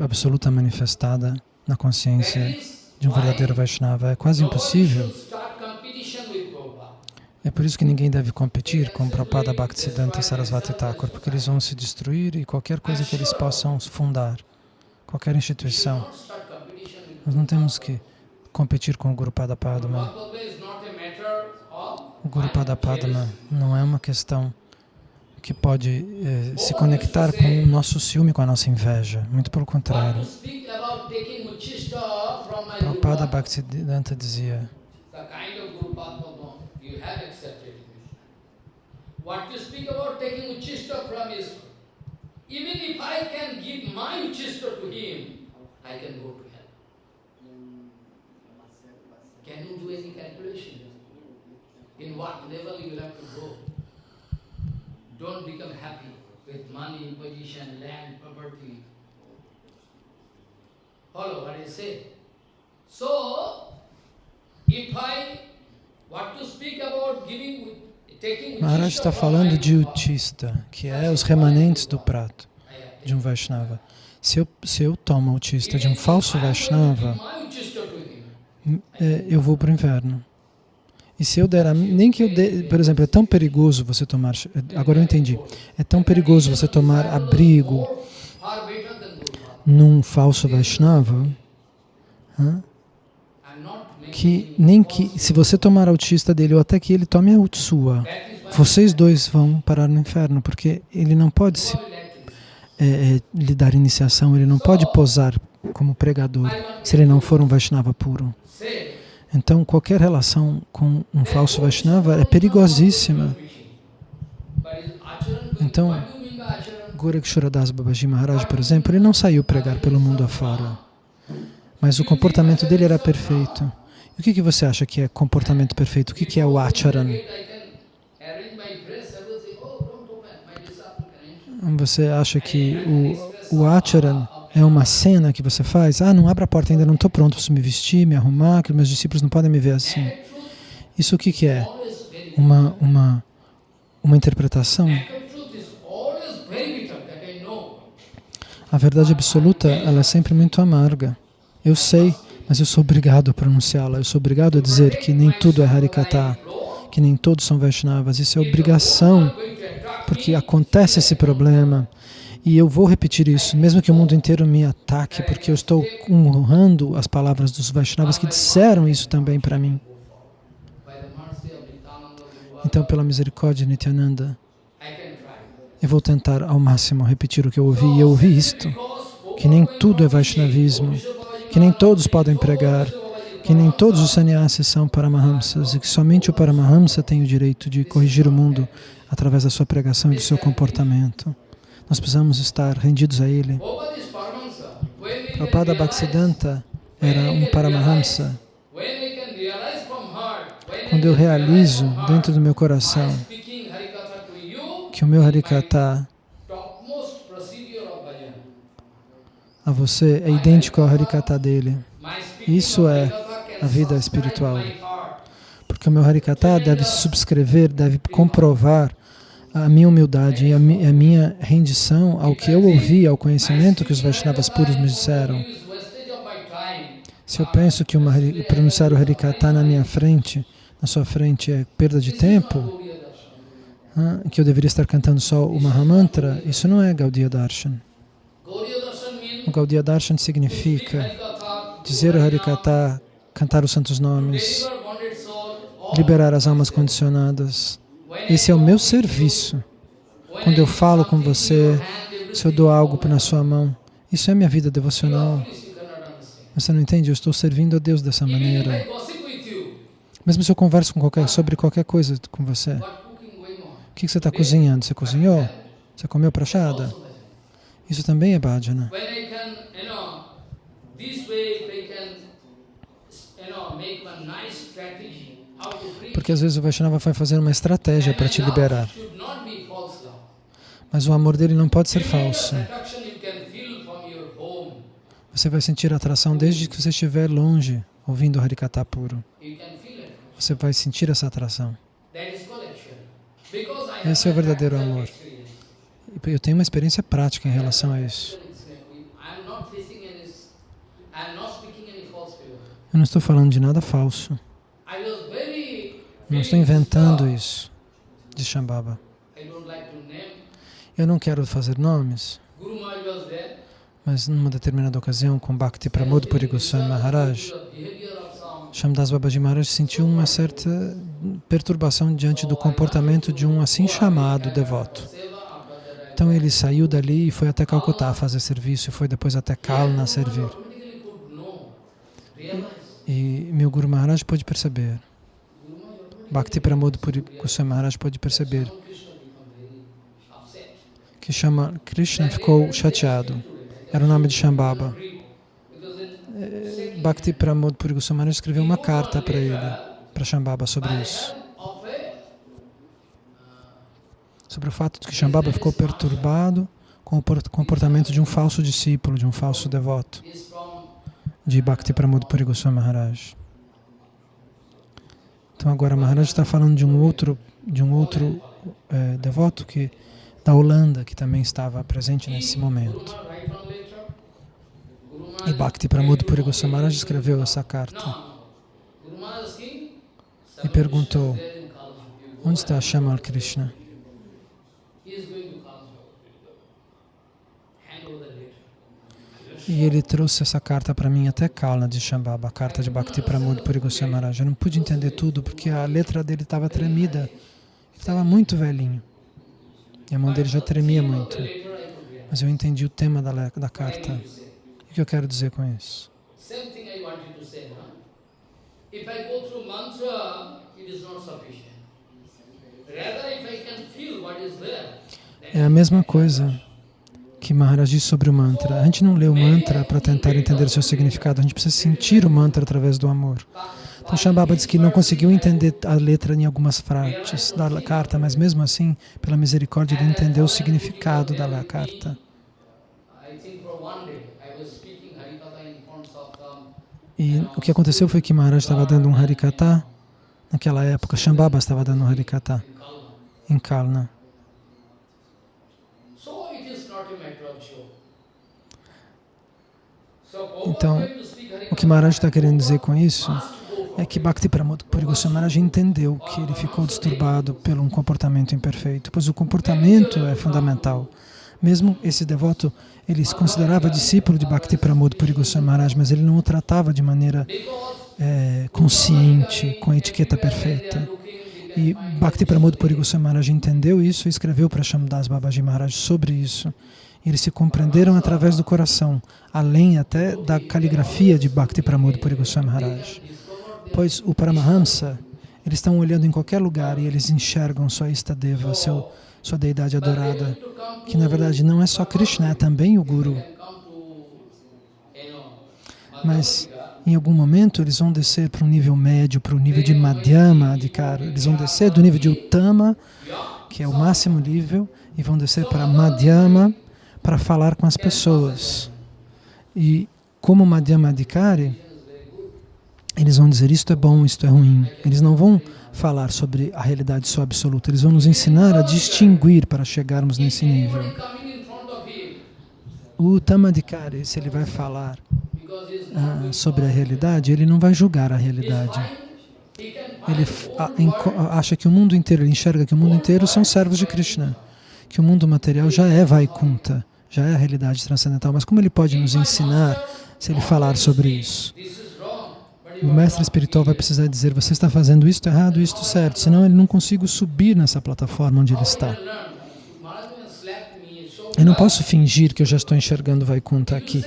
absoluta manifestada na consciência de um verdadeiro Vaishnava. É quase impossível. É por isso que ninguém deve competir com Prabhupada Bhaktisiddhanta Sarasvati Thakur, porque eles vão se destruir e qualquer coisa que eles possam fundar, qualquer instituição. Nós não temos que competir com o Guru Pada Padma. O Guru Pada Padma não é uma questão que pode eh, se conectar com o nosso ciúme, com a nossa inveja. Muito pelo contrário. Prabhupada Bhaktisiddhanta dizia What you speak about taking Uchista from his Even if I can give my Uchista to him, I can go to hell. Can you do any calculation? In what level you have to go? Don't become happy with money, position, land, property. Follow what I say. So, if I what to speak about giving, Maharaj está falando de utista, que é os remanentes do prato de um Vaishnava. Se eu, se eu tomo utista de um falso Vaishnava, é, eu vou para o inferno. E se eu der, a, nem que eu dê, por exemplo, é tão perigoso você tomar, agora eu entendi, é tão perigoso você tomar abrigo num falso Vaishnava, que nem que, se você tomar autista dele ou até que ele tome a sua, vocês dois vão parar no inferno, porque ele não pode se, é, é, lhe dar iniciação, ele não pode posar como pregador, se ele não for um Vaishnava puro. Então, qualquer relação com um falso Vaishnava é perigosíssima. Então, Goraksharadas Babaji Maharaj, por exemplo, ele não saiu pregar pelo mundo afora, mas o comportamento dele era perfeito. O que, que você acha que é comportamento perfeito? O que, que é o acharan? Você acha que o, o acharan é uma cena que você faz, ah, não abra a porta, ainda não estou pronto para me vestir, me arrumar, que meus discípulos não podem me ver assim. Isso o que, que é? Uma, uma, uma interpretação? A verdade absoluta, ela é sempre muito amarga. Eu sei, mas eu sou obrigado a pronunciá-la. Eu sou obrigado a dizer que nem tudo é Harikata, que nem todos são Vaishnavas. Isso é obrigação, porque acontece esse problema. E eu vou repetir isso, mesmo que o mundo inteiro me ataque, porque eu estou honrando as palavras dos Vaishnavas que disseram isso também para mim. Então, pela misericórdia de Nityananda, eu vou tentar ao máximo repetir o que eu ouvi. E eu ouvi isto, que nem tudo é Vaishnavismo, que nem todos podem pregar, que nem todos os sannyasis são Paramahamsas e que somente o Paramahamsa tem o direito de corrigir o mundo através da sua pregação e do seu comportamento. Nós precisamos estar rendidos a Ele. Prabhupada Bhaktisiddhanta era um Paramahamsa. Quando eu realizo dentro do meu coração que o meu Harikata a você é idêntico ao Harikata dele. Isso é a vida espiritual. Porque o meu Harikata deve subscrever, deve comprovar a minha humildade e a, mi, a minha rendição ao que eu ouvi, ao conhecimento que os Vaishnavas puros me disseram. Se eu penso que uma, pronunciar o Harikata na minha frente, na sua frente é perda de tempo, que eu deveria estar cantando só o Mahamantra, isso não é Gaudiya Darshan. O Gaudiya Darshan significa dizer o Harikata, cantar os santos nomes, liberar as almas condicionadas, esse é o meu serviço. Quando eu falo com você, se eu dou algo na sua mão, isso é minha vida devocional. Você não entende? Eu estou servindo a Deus dessa maneira. Mesmo se eu converso qualquer, sobre qualquer coisa com você. O que você está cozinhando? Você cozinhou? Você comeu prachada? Isso também é bhajana. Porque às vezes o Vaishnava vai fazer uma estratégia para te liberar. Mas o amor dele não pode ser falso. Você vai sentir atração desde que você estiver longe, ouvindo Harikata puro. Você vai sentir essa atração. Esse é o verdadeiro amor. Eu tenho uma experiência prática em relação a isso. Eu não estou falando de nada falso. Não estou inventando isso de Shambhava. Eu não quero fazer nomes, mas numa determinada ocasião, com Bhakti Pramod Puri Goswami Maharaj, Shamdas Babaji Maharaj sentiu uma certa perturbação diante do comportamento de um assim chamado devoto. Então ele saiu dali e foi até Calcutá fazer serviço, e foi depois até Kalna servir. E meu Guru Maharaj pôde perceber Bhakti Pramod Goswami Maharaj pode perceber que chama Krishna ficou chateado. Era o nome de Shambhava. Eh, Bhakti Pramod Puri Goswami Maharaj escreveu uma carta para ele, para Shambhava, sobre isso. Sobre o fato de que Shambhava ficou perturbado com o comportamento de um falso discípulo, de um falso devoto de Bhakti Pramod Puri Goswami Maharaj. Então agora Maharaj está falando de um outro, de um outro é, devoto que, da Holanda que também estava presente nesse momento. E Bhakti Pramod Puri Goswami Maharaj escreveu essa carta e perguntou, onde está Shamal Krishna? E ele trouxe essa carta para mim até Kalna de Shambhava, a carta de Bhakti Pramod Puri Goswami Maharaj. Eu não pude entender tudo porque a letra dele estava tremida. Ele estava muito velhinho. E a mão dele já tremia muito. Mas eu entendi o tema da, da carta. O que eu quero dizer com isso? É a mesma coisa que Maharaj diz sobre o mantra. A gente não lê o mantra para tentar entender o seu significado, a gente precisa sentir o mantra através do amor. Então Shambhava diz que não conseguiu entender a letra em algumas frases da carta, mas mesmo assim, pela misericórdia, ele entendeu o significado da carta. E o que aconteceu foi que Maharaj estava dando um Harikata, naquela época, Shambhava estava dando um Harikata em Kalna. Então, o que Maharaj está querendo dizer com isso é que Bhakti Pramod Puri Maharaj entendeu que ele ficou disturbado pelo um comportamento imperfeito, pois o comportamento é fundamental. Mesmo esse devoto, ele se considerava discípulo de Bhakti Pramod Puri Maharaj, mas ele não o tratava de maneira é, consciente, com etiqueta perfeita. E Bhakti Pramod Puri Maharaj entendeu isso e escreveu para Shamdas Babaji Maharaj sobre isso. Eles se compreenderam através do coração, além até da caligrafia de Bhakti Pramod Puri Goswami Maharaj. Pois o Paramahamsa, eles estão olhando em qualquer lugar e eles enxergam sua Istadeva, seu, sua deidade adorada, que na verdade não é só Krishna, é também o Guru. Mas em algum momento eles vão descer para um nível médio, para o nível de Madhyama Adhikara. Eles vão descer do nível de Uttama, que é o máximo nível, e vão descer para Madhyama para falar com as pessoas. E como Madhyama Adhikari, eles vão dizer isto é bom, isto é ruim. Eles não vão falar sobre a realidade só absoluta, eles vão nos ensinar a distinguir para chegarmos nesse nível. O Tamadikari, se ele vai falar ah, sobre a realidade, ele não vai julgar a realidade. Ele acha que o mundo inteiro, ele enxerga que o mundo inteiro são servos de Krishna, que o mundo material já é Vaikunta, já é a realidade transcendental. Mas como ele pode nos ensinar se ele falar sobre isso? o mestre espiritual vai precisar dizer, você está fazendo isto errado, isto certo, senão ele não consigo subir nessa plataforma onde ele está. Eu não posso fingir que eu já estou enxergando Vaikunta aqui.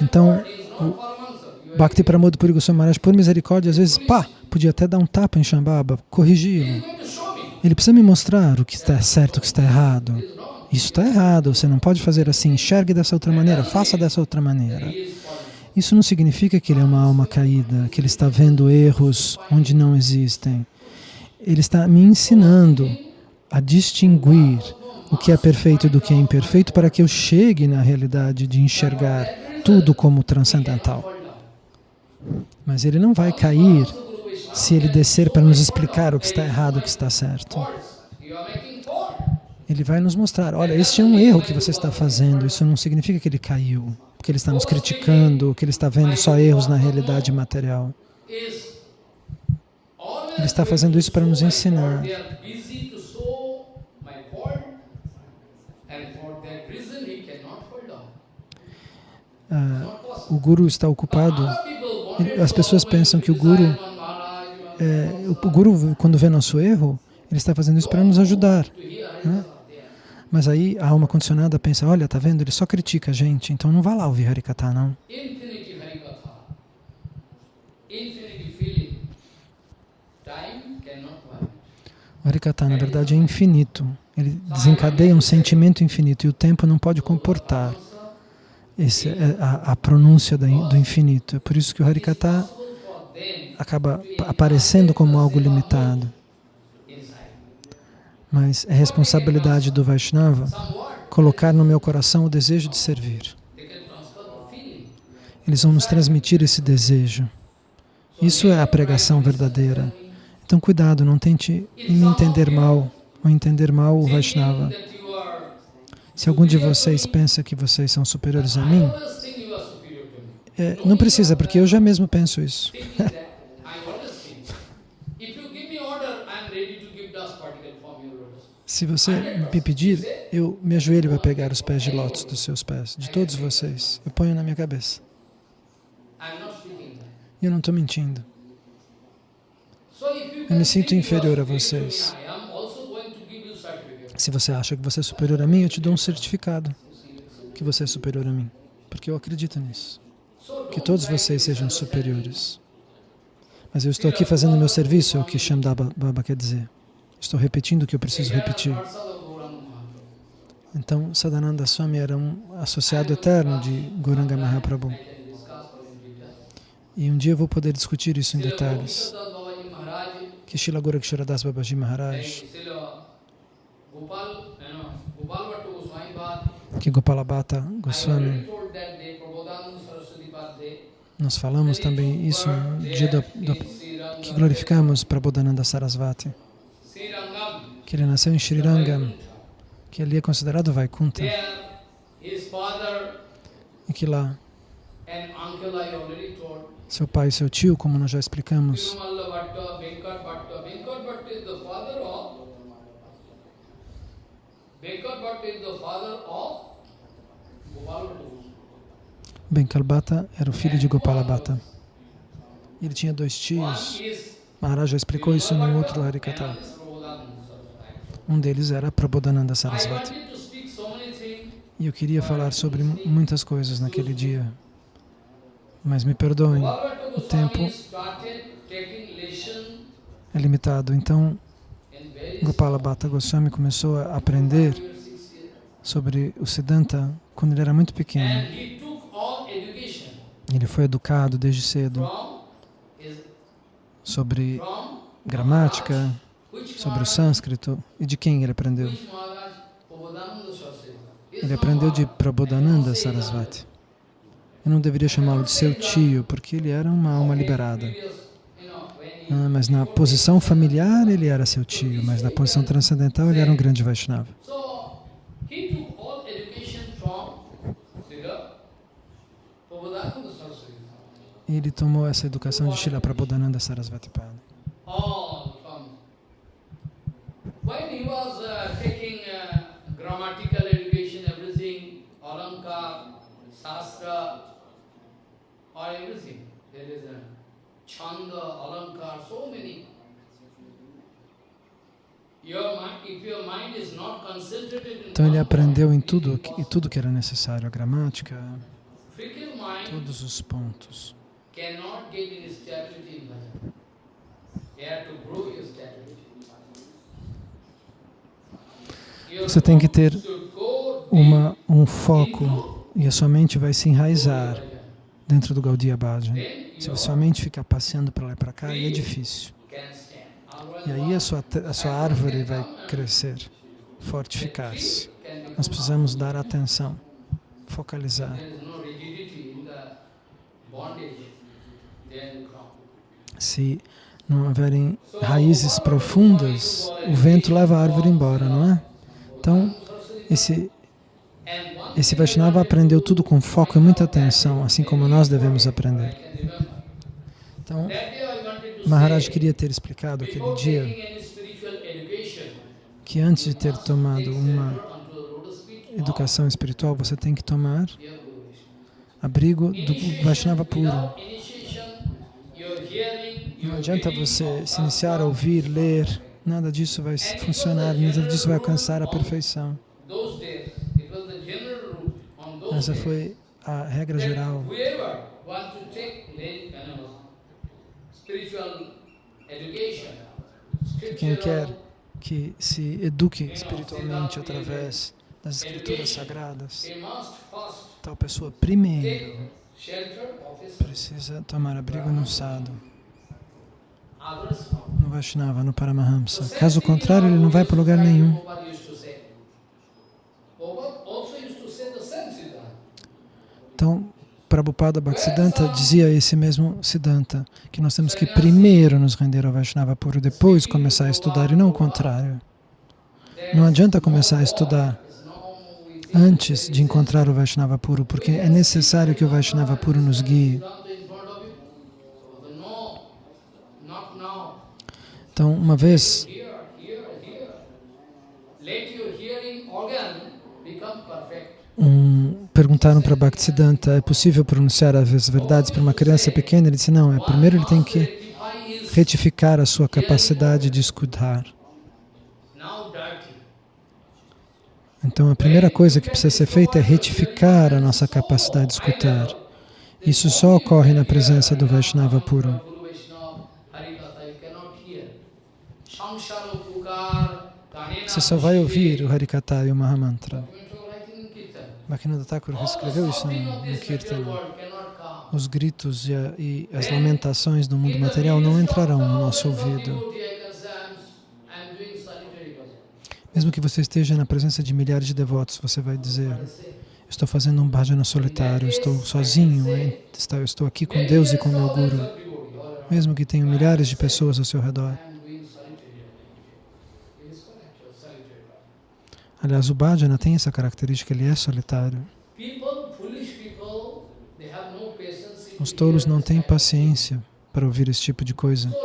Então, o Bhakti Pramod Puri Goswami por misericórdia, às vezes, pá, podia até dar um tapa em Shambhava, corrigi-lo. Ele precisa me mostrar o que está certo, o que está errado. Isso está errado, você não pode fazer assim, enxergue dessa outra maneira, faça dessa outra maneira. Isso não significa que ele é uma alma caída, que ele está vendo erros onde não existem. Ele está me ensinando a distinguir o que é perfeito do que é imperfeito para que eu chegue na realidade de enxergar tudo como transcendental. Mas ele não vai cair se ele descer para nos explicar o que está errado, o que está certo. Ele vai nos mostrar, olha, este é um erro que você está fazendo, isso não significa que ele caiu que ele está nos criticando, que ele está vendo só erros na realidade material. Ele está fazendo isso para nos ensinar. Ah, o Guru está ocupado. As pessoas pensam que o Guru, é, o Guru, quando vê nosso erro, ele está fazendo isso para nos ajudar. Né? Mas aí a alma condicionada pensa, olha, tá vendo? Ele só critica a gente, então não vá lá ouvir Harikata, não. O Harikata, na verdade, é infinito. Ele desencadeia um sentimento infinito e o tempo não pode comportar esse, é a, a pronúncia do infinito. É por isso que o Harikata acaba aparecendo como algo limitado. Mas é responsabilidade do Vaishnava colocar no meu coração o desejo de servir. Eles vão nos transmitir esse desejo. Isso é a pregação verdadeira. Então, cuidado, não tente me entender mal ou entender mal o Vaishnava. Se algum de vocês pensa que vocês são superiores a mim, é, não precisa, porque eu já mesmo penso isso. Se você me pedir, eu me ajoelho para pegar os pés de lótus dos seus pés, de todos vocês. Eu ponho na minha cabeça. Eu não estou mentindo. Eu me sinto inferior a vocês. Se você acha que você é superior a mim, eu te dou um certificado que você é superior a mim. Porque eu acredito nisso. Que todos vocês sejam superiores. Mas eu estou aqui fazendo o meu serviço, é o que Shamdaba Baba quer dizer. Estou repetindo o que eu preciso repetir. Então, Sadananda Swami era um associado eterno de Goranga Mahaprabhu. E um dia eu vou poder discutir isso em detalhes. Que Shila Goraksharadas Babaji Maharaj, que Gopalabhata Goswami, nós falamos também isso no dia do, do, que glorificamos Prabodhananda Sarasvati que ele nasceu em Sri Rangam, que ali é considerado Vaikunta, e que lá. Seu pai e seu tio, como nós já explicamos. Benkalbata era o filho de Gopala Bhatta. Ele tinha dois tios. Maharaj já explicou isso no outro Harikata. Another is Prabodhananda Saraswati. Um deles era Prabodhananda Sarasvati. E eu queria falar sobre mu- muitas coisas naquele dia. Mas me perdoem, o tempo é limitado. Então, Gopala Bhatta Goswami começou a aprender sobre o Siddhanta quando ele era muito pequeno. Ele foi educado desde cedo sobre gramática, sobre o sânscrito e de quem ele aprendeu. Ele aprendeu de. Prabodhananda. Sarasvati. Eu não deveria chamá-lo de seu tio, porque ele era uma alma liberada. Ah, mas na posição familiar ele era seu tio, mas na posição transcendental ele era um grande Vaishnava. Ele tomou essa educação de Srila Prabodhananda Sarasvati Pada. When he was uh, taking uh, grammatical education, everything, Alankar, Shastra, or everything. There is a Chanda, Alankar, so many. Your mind, if your mind is not concentrated in Então ele aprendeu em tudo, e tudo que era necessário, a gramática, todos os pontos. cannot get in stability in bhajan. You have to grow your Você tem que ter Uma, um foco e a sua mente vai se enraizar dentro do Gaudiya Bhajan. Se a sua mente ficar passeando para lá e para cá, é difícil. E aí a sua, a sua árvore vai crescer, fortificar-se. Nós precisamos dar atenção, focalizar. Se não houverem raízes profundas, o vento leva a árvore embora, não é? Então, esse, esse Vaishnava aprendeu tudo com foco e muita atenção, assim como nós devemos aprender. Então, Maharaj queria ter explicado aquele dia que antes de ter tomado uma educação espiritual, você tem que tomar abrigo do Vaishnava puro. Não adianta você se iniciar a ouvir, ler, nada disso vai funcionar, nada disso vai alcançar a perfeição. Essa foi a regra geral. Quem quer que se eduque espiritualmente através das escrituras sagradas, tal pessoa primeiro precisa tomar abrigo no others. No Vaishnava, no Paramahamsa. Caso contrário, ele não vai para lugar nenhum. Então, Prabhupada Bhaktisiddhanta dizia esse mesmo Siddhanta, que nós temos que primeiro nos render ao Vaishnava puro, depois começar a estudar, e não o contrário. Não adianta começar a estudar antes de encontrar o Vaishnava puro, porque é necessário que o Vaishnava puro nos guie. Siddhanta in front of you. So no, not now. Então, uma vez, um, perguntaram para Bhaktisiddhanta, é possível pronunciar as verdades para uma criança pequena? Ele disse, não, é, primeiro ele tem que retificar a sua capacidade de escutar. Então, a primeira coisa que precisa ser feita é retificar a nossa capacidade de escutar. Isso só ocorre na presença do Vaishnava puro. Guru Vaishnava, Harikatha, you cannot hear. Samsara Pukar, Kanena Você só vai ouvir o Harikata e o Mahamantra. Kirtan. Bhaktivinoda Thakur escreveu isso no, come. Os gritos e, a- e as lamentações do mundo material não entrarão no nosso ouvido. Mesmo que você esteja na presença de milhares de devotos, você vai dizer, estou fazendo um bhajana solitário, estou sozinho, hein? Estou- aqui com Deus e com meu Guru. Mesmo que tenham milhares de pessoas ao seu redor. Aliás, o bhajana tem essa característica, ele é solitário. Os to tolos não têm paciência para ouvir esse tipo de coisa.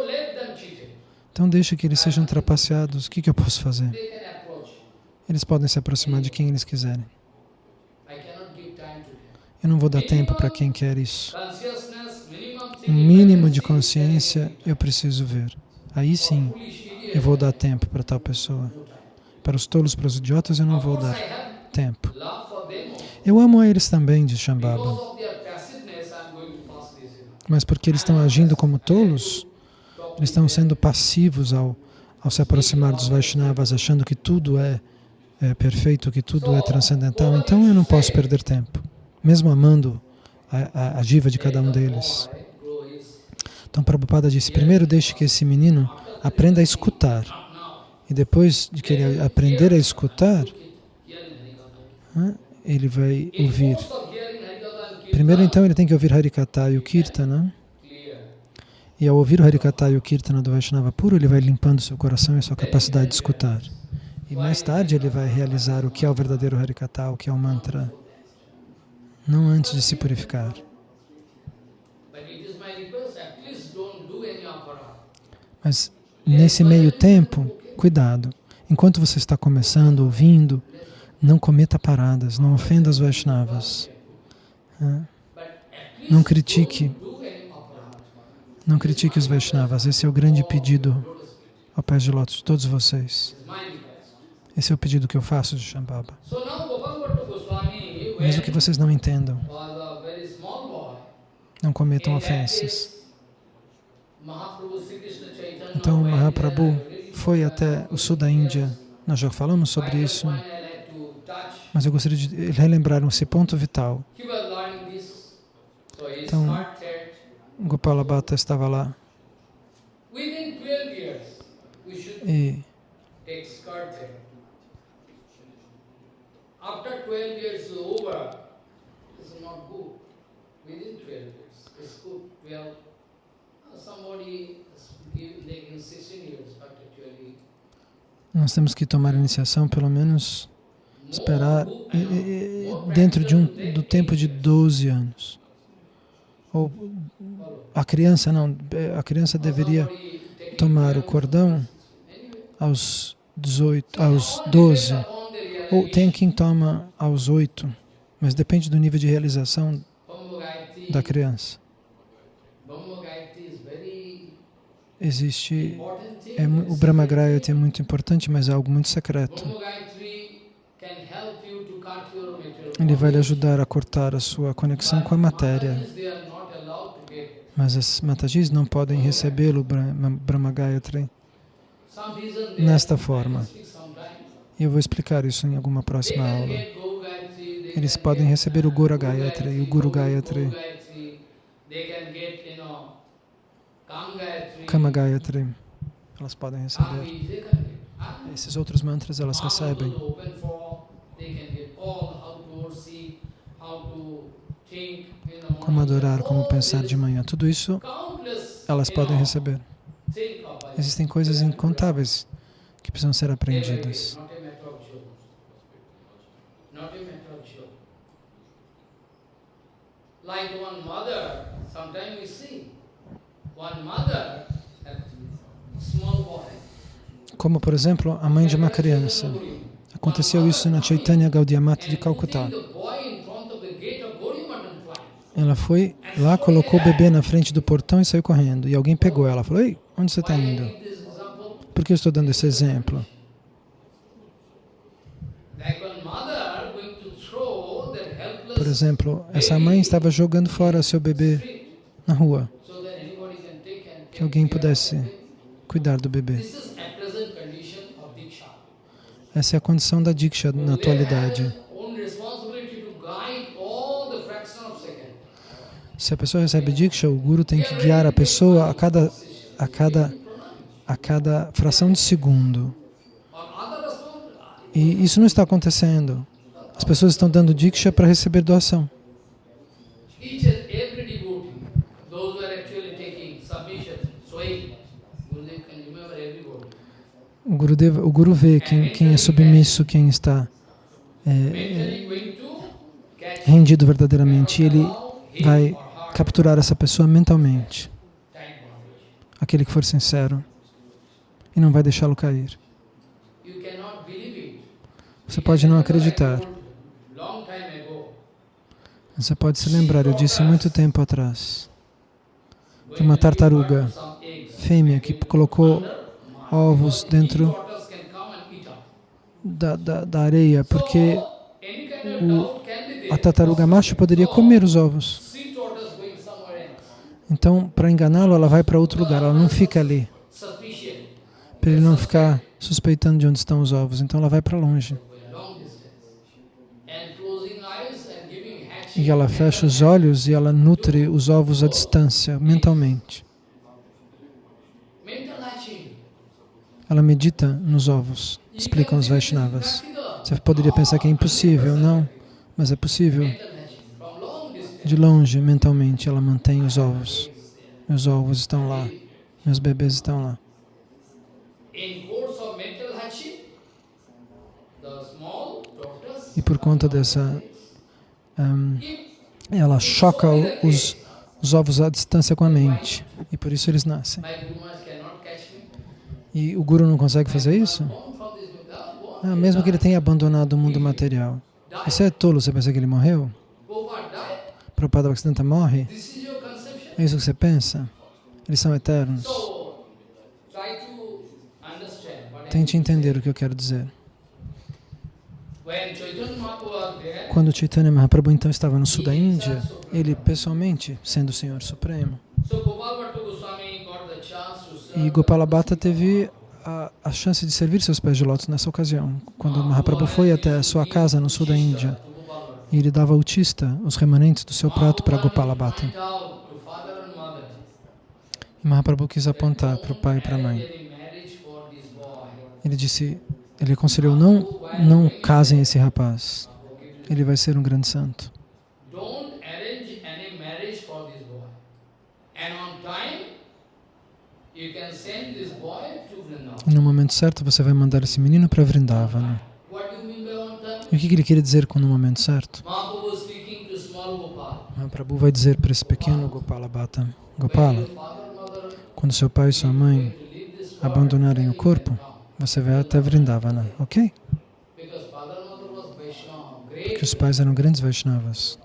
Então deixa que eles sejam trapaceados. O que, que eu posso fazer? Eles podem se aproximar de quem eles quiserem. Eu não vou dar tempo para quem quer isso. Um mínimo de consciência eu preciso ver. Aí sim eu vou dar tempo para tal pessoa. Para os tolos, para os idiotas, eu não vou dar tempo. them also. Eu amo a eles também, diz Shambhava. Because of their passiveness, I'm going to pass this. you know. Mas porque eles estão agindo como tolos, eles estão sendo passivos ao, ao se aproximar dos Vaishnavas, achando que tudo é, é perfeito, que tudo é transcendental. Então eu não posso perder tempo, mesmo amando a, a, a diva de cada um deles. Então Prabhupada disse, primeiro deixe que esse menino aprenda a escutar. E depois de que ele aprender a escutar, ele vai ouvir. Primeiro então ele tem que ouvir Harikata e o Kirtana. E ao ouvir o Harikata e o Kirtana do Vaishnava puro, ele vai limpando seu coração e sua capacidade de escutar. E mais tarde ele vai realizar o que é o verdadeiro Harikata, o que é o mantra. Não antes de se purificar. Mas nesse meio tempo, cuidado. Enquanto você está começando, ouvindo, não cometa paradas, não ofenda os Vaishnavas. Não critique, não critique os Vaishnavas. Esse é o grande pedido ao pé de lótus de todos vocês. Esse é o pedido que eu faço de Shambhava. Mesmo que vocês não entendam, não cometam ofensas. Então, Mahaprabhu foi até o sul da Índia. Nós já falamos sobre isso, mas eu gostaria de relembrar esse ponto vital. Então-. Gopala Bhatta estava lá Within 12 years, we should e take skirt there. After 12 years is over, it's not good. Within 12 years, it's good. 12. Somebody like in 16 years, nós temos que tomar iniciação pelo menos esperar dentro de um, do tempo de 8 years. 12 anos. Ou a criança não, a criança deveria tomar o 12 cordão aos 18, aos 12, upon the ou tem quem toma aos 8, mas depende do nível de realização da criança. Existe. É, o It's Brahma a very Grayati é muito importante, mas é algo muito secreto. Ele vai lhe ajudar a cortar a sua conexão com a matéria, mas as Matajis não podem recebê-lo, Brahma Brahma Gayatri, Some reason they nesta forma. E eu vou explicar isso em alguma próxima aula. Eles podem receber o Go Gayatri e o Guru Gayatri. Kama Gayatri. Elas podem receber. Esses outros mantras elas recebem. Como adorar, como pensar de manhã. Tudo isso elas podem receber. Existem coisas incontáveis que precisam ser aprendidas. Not a matter of joke. Not a matter of joke. Like one mother, sometimes we see, one mother, a small boy. Como, por exemplo, a mãe de uma criança. Aconteceu isso na Chaitanya Gaudiya Mata de Calcutá. Ela foi lá, colocou o bebê na frente do portão e saiu correndo. E alguém pegou ela. Falou, ei, onde você está indo? Por que eu estou dando esse exemplo? Por exemplo, essa mãe estava jogando fora seu bebê na rua, que alguém pudesse cuidar do bebê. Essa é a condição da Diksha na atualidade. Se a pessoa recebe Diksha, o Guru tem que guiar a pessoa a cada, a cada, a cada fração de segundo. E isso não está acontecendo. As pessoas estão dando Diksha para receber doação. Each and every devotee, those who are actually taking submission, swaying, Gurudev can remember everybody. O, Gurudeva, o Guru vê quem, quem é submisso, quem está é, catch rendido verdadeiramente. E ele vai capturar essa pessoa mentalmente, aquele que for sincero, e não vai deixá-lo cair. Você pode não acreditar. Você pode se lembrar, eu disse muito tempo atrás, de uma tartaruga fêmea que colocou ovos dentro da, da, da areia, porque o, a tartaruga macho poderia comer os ovos. Então, para enganá-lo, ela vai para outro lugar, ela não fica ali, para ele não ficar suspeitando de onde estão os ovos. Então, ela vai para longe. E ela fecha os olhos e ela nutre os ovos à distância, mentalmente. Ela medita nos ovos, explicam os Vaishnavas. Você poderia pensar que é impossível, não, mas é possível. De longe, mentalmente, ela mantém os ovos. Meus ovos estão lá, meus bebês estão lá. E por conta dessa... Um, ela choca os, os ovos à distância com a mente. E por isso eles nascem. E o Guru não consegue fazer isso? Ah, mesmo que ele tenha abandonado o mundo material. Você é tolo, você pensa que ele morreu? Prabhupada Bhaktisiddhanta morre? É isso que você pensa? Eles são eternos. Tente entender o que eu quero dizer. Quando Chaitanya Mahaprabhu então estava no sul da Índia, ele pessoalmente, sendo o Senhor Supremo, e Gopala Bhatta teve a, a, chance de servir seus pés de lótus nessa ocasião, quando Mahaprabhu foi até a sua casa no sul da Índia e ele dava tista os remanentes do seu prato para Gopala Bhatta. E Mahaprabhu quis apontar para o pai e para a mãe. Ele disse, ele aconselhou, não, não casem esse rapaz, ele vai ser um grande santo. No momento certo você vai mandar esse menino para Vrindavana. E o que ele queria dizer com no momento certo? Mahaprabhu vai dizer para esse pequeno Gopala Bhatta, Gopala, quando seu pai e sua mãe abandonarem o corpo, você vai até Vrindavana, ok? Porque os pais eram grandes Vaishnavas.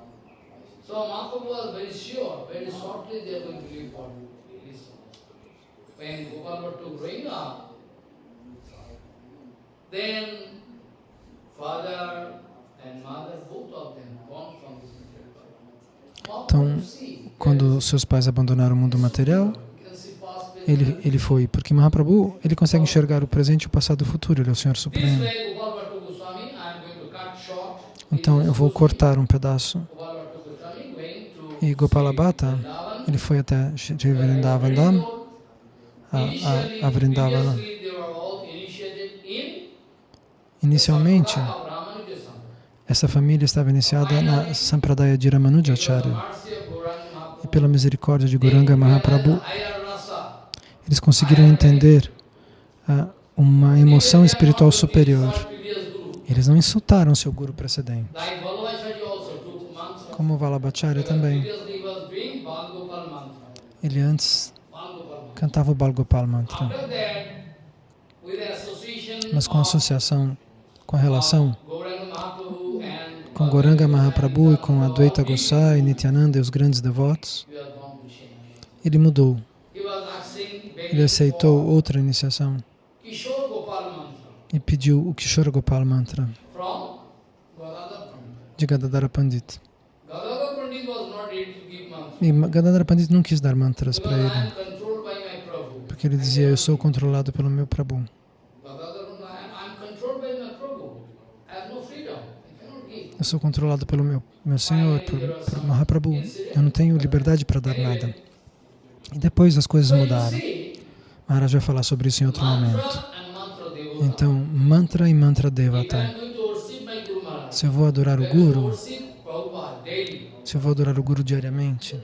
When Gopal Bhatta growing up, then father and mother, both of them, born from this Então, quando seus pais abandonaram o mundo material, ele, ele foi, porque Mahaprabhu, ele consegue enxergar o presente, o passado e o futuro, ele é o Senhor Supremo. Então, eu vou cortar um pedaço. E Gopala Bhatta, ele foi até Vrindavana, a, a, Vrindavana. Inicialmente, essa família estava iniciada na Sampradaya de Ramanujacharya. E pela misericórdia de Guranga Mahaprabhu, eles conseguiram entender uma emoção espiritual superior. Eles não insultaram seu guru precedente. Como Vallabhacharya também. Ele antes cantava o Balgopal Mantra. Mas com associação, com relação com Goranga Mahaprabhu e com Advaita Gosai, Nityananda e os grandes devotos, ele mudou. Ele aceitou outra iniciação e pediu o Kishore Gopal Mantra de Gadadara Pandit. E Gadadara Pandit não quis dar mantras para ele porque ele dizia, eu sou controlado pelo meu Prabhu. Eu sou controlado pelo meu, meu Senhor, por, por Mahaprabhu. Eu não tenho liberdade para dar nada. E depois as coisas mudaram. Maharaj vai falar sobre isso em outro momento. Então, mantra e mantra devata. Se eu vou adorar o Guru, se eu vou adorar o Guru diariamente,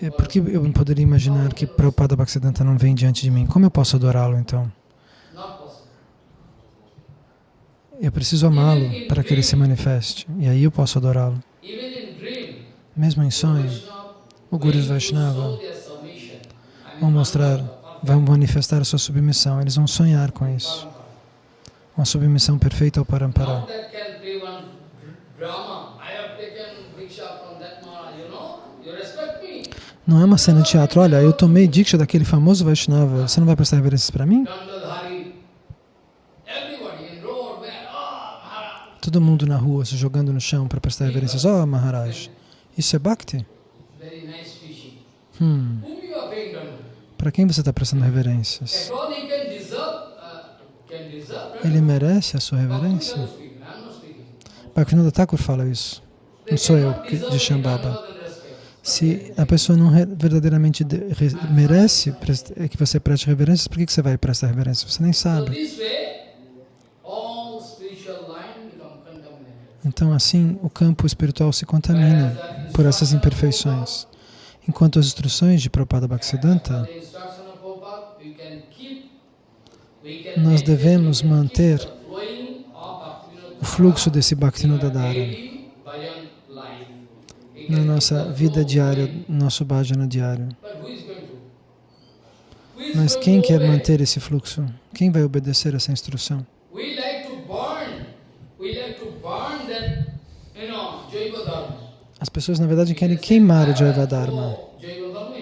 é porque eu poderia imaginar que Prabhupada Bhaktisiddhanta não vem diante de mim. Como eu posso adorá-lo então? Eu preciso amá-lo para que ele se manifeste. E aí eu posso adorá-lo. Mesmo em sonho, o Guru Vaishnava vão mostrar, vão manifestar a sua submissão. Eles vão sonhar com isso. Uma submissão perfeita ao Parampara. Não é uma cena de teatro. Olha, eu tomei diksha daquele famoso Vaishnava. Você não vai prestar reverências para mim? Todo mundo na rua se jogando no chão para prestar reverências. Oh, Maharaj, isso é Bhakti? Hum. Para quem você está prestando reverências? Ele merece a sua reverência? Bhaktivinoda Thakur fala isso. Não sou eu de Shambhava. Se a pessoa não verdadeiramente merece que você preste reverências, por que você vai prestar reverências? Você nem sabe. Então, assim, o campo espiritual se contamina por essas imperfeições. Enquanto as instruções de Prabhupada Bhaktisiddhanta, nós devemos manter o fluxo desse Bhaktivinoda Dhara na nossa vida diária, no nosso bhajana diário. Mas quem quer manter esse fluxo? Quem vai obedecer essa instrução? As pessoas, na verdade, querem queimar o Jaiva Dharma.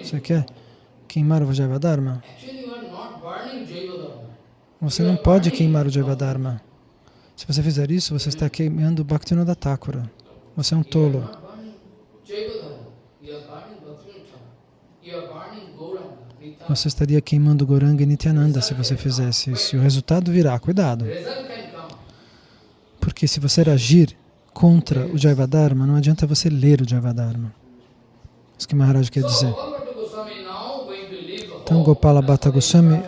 Você quer queimar o Jaiva Dharma? Você não pode queimar o Jaiva Dharma. Se você fizer isso, você está queimando o Bhaktivinoda Thakura. Você é um tolo. Você estaria queimando Goranga e Nityananda se você fizesse isso. E o resultado virá. Cuidado. Porque se você agir contra o Jaivadharma, não adianta você ler o Jaivadharma. Isso que Maharaj quer dizer. Então Gopala Bhatta Goswami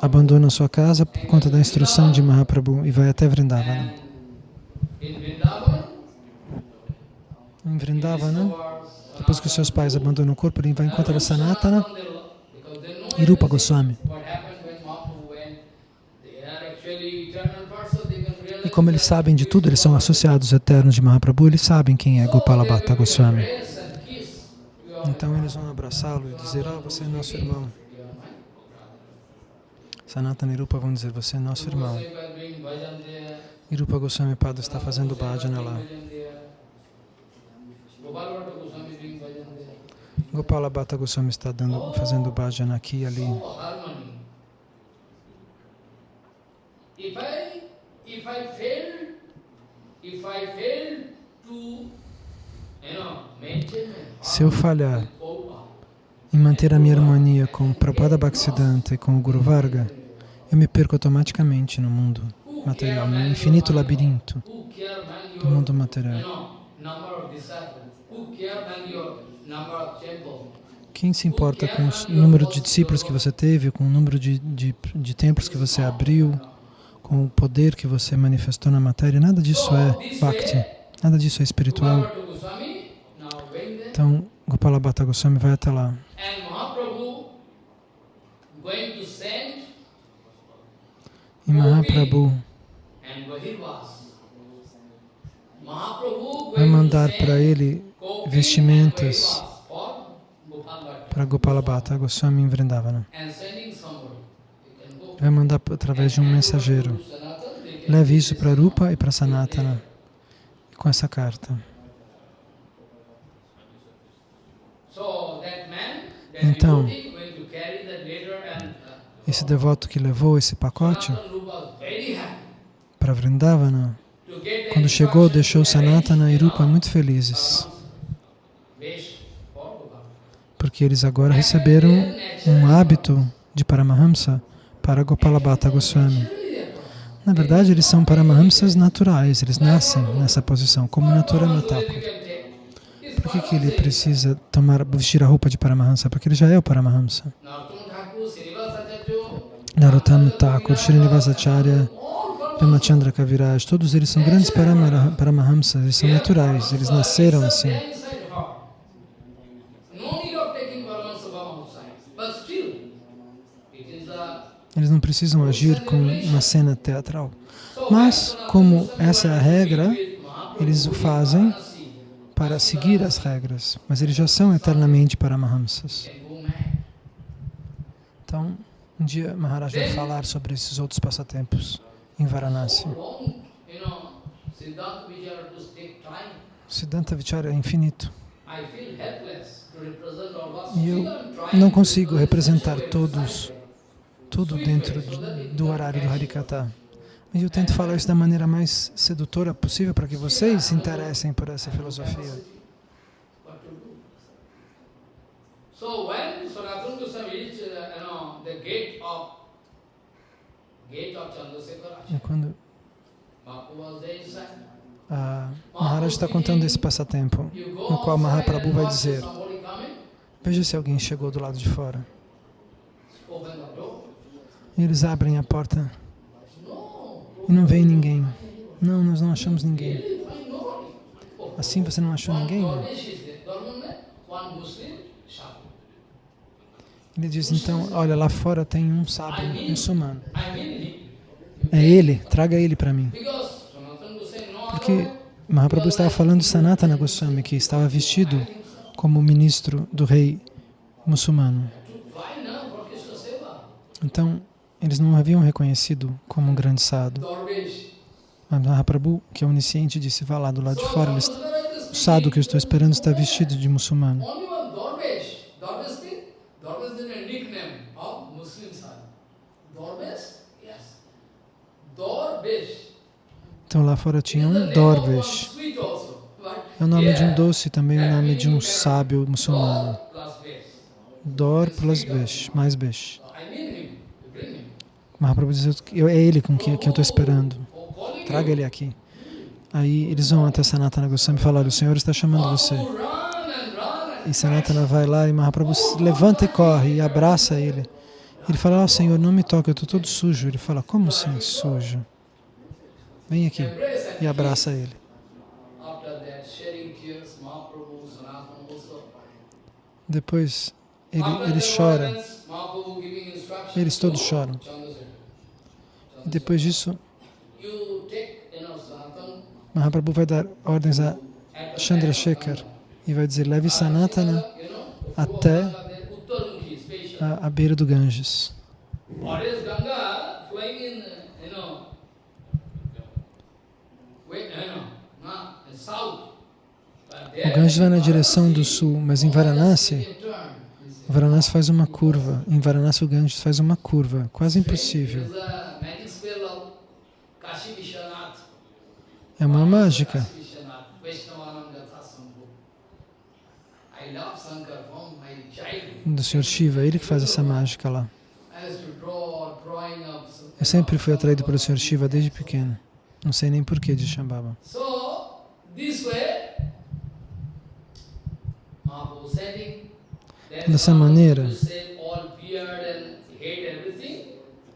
abandona sua casa por conta da instrução de Mahaprabhu e vai até Vrindavana. Em Vrindavana, depois que os seus pais abandonam o corpo, ele vai encontrar Sanatana e Rupa Goswami. E como eles sabem de tudo, eles são associados eternos de Mahaprabhu, eles sabem quem é Gopala Bhatta Goswami. Então eles vão abraçá-lo e dizer, oh, você é nosso irmão. Sanatana e Rupa vão dizer, você é nosso irmão. E Rupa Goswami Pada está fazendo bhajana lá. Gopala Bhatta Goswami está dando, fazendo bhajana aqui e ali. Se eu falhar em manter a minha harmonia com o Prabhupada Bhaktisiddhanta e com o Guru Varga, eu me perco automaticamente no mundo material, no infinito labirinto do mundo material. Quem se importa com o número de discípulos que você teve, com o número de, de, de templos que você abriu, com o poder que você manifestou na matéria? Nada disso é Bhakti, nada disso é espiritual. Então, Gopala Bhatta Goswami vai até lá. E Mahaprabhu vai mandar para ele vestimentas para Gopala Bhatta Goswami em Vrindavana. Vai mandar através de um mensageiro. Leve isso para Rupa e para Sanatana com essa carta. Então, esse devoto que levou esse pacote para Vrindavana, quando chegou, deixou Sanatana e Rupa muito felizes porque eles agora receberam um hábito de Paramahamsa para Gopala Bhatta Goswami. Na verdade, eles são Paramahamsas naturais, eles nascem nessa posição, como Naturama Thakur. Por que, que ele precisa tomar, vestir a roupa de Paramahamsa? Porque ele já é o Paramahamsa. Narottama Thakur, Srinivasacharya, Ramachandra Kaviraj, todos eles são grandes Paramahamsas, eles são naturais, eles nasceram assim. Eles não precisam agir com uma cena teatral. Mas, como essa é a regra, eles o fazem para seguir as regras, mas eles já são eternamente Paramahamsas. Então, um dia Maharaj vai falar sobre esses outros passatempos em Varanasi. Siddhanta Vichara é infinito. E eu não consigo representar todos, tudo dentro do horário do Harikata. E eu tento falar isso da maneira mais sedutora possível para que vocês se interessem por essa filosofia. So when Sanatana Goswami reached, you know, the gate of e quando a Maharaj está contando esse passatempo, no qual Mahaprabhu vai dizer, veja se alguém chegou do lado de fora. E eles abrem a porta. E não vem ninguém. Não, nós não achamos ninguém. Assim você não achou ninguém? Ele diz, então, olha, lá fora tem um sábio muçulmano. É ele, traga ele para mim. Porque Mahaprabhu estava falando de Sanatana Goswami, que estava vestido como ministro do rei muçulmano. Então, eles não haviam reconhecido como um grande sadhu. Mas Mahaprabhu, que é onisciente, disse, vá lá do lado de fora, o sadhu que eu estou esperando está vestido de muçulmano. Então lá fora tinha um Dorvesh. É o nome de um doce, também o nome de um sábio muçulmano. Dor plus Besh, mais Besh. Mahaprabhu diz, é ele com quem, quem eu estou esperando. Traga ele aqui. Aí eles vão até Sanatana Goswami e falam, o Senhor está chamando você. E Sanatana vai lá e Mahaprabhu levanta e corre e abraça ele. Ele fala, oh, Senhor, não me toque, eu estou todo sujo. Ele fala, como assim sujo? Vem aqui. E abraça ele. Depois ele, ele chora. Eles todos choram. E depois disso, Mahaprabhu vai dar ordens a Chandrasekhar e vai dizer, leve Sanatana até a, a beira do Ganges. O Ganges vai na direção do sul, mas em Varanasi, Varanasi faz uma curva. Em Varanasi o Ganges faz uma curva, quase impossível. É uma mágica. Do Sr. Shiva, ele que faz essa mágica lá. Eu sempre fui atraído pelo Sr. Shiva desde pequeno. Não sei nem porquê de Shambhava. Dessa maneira,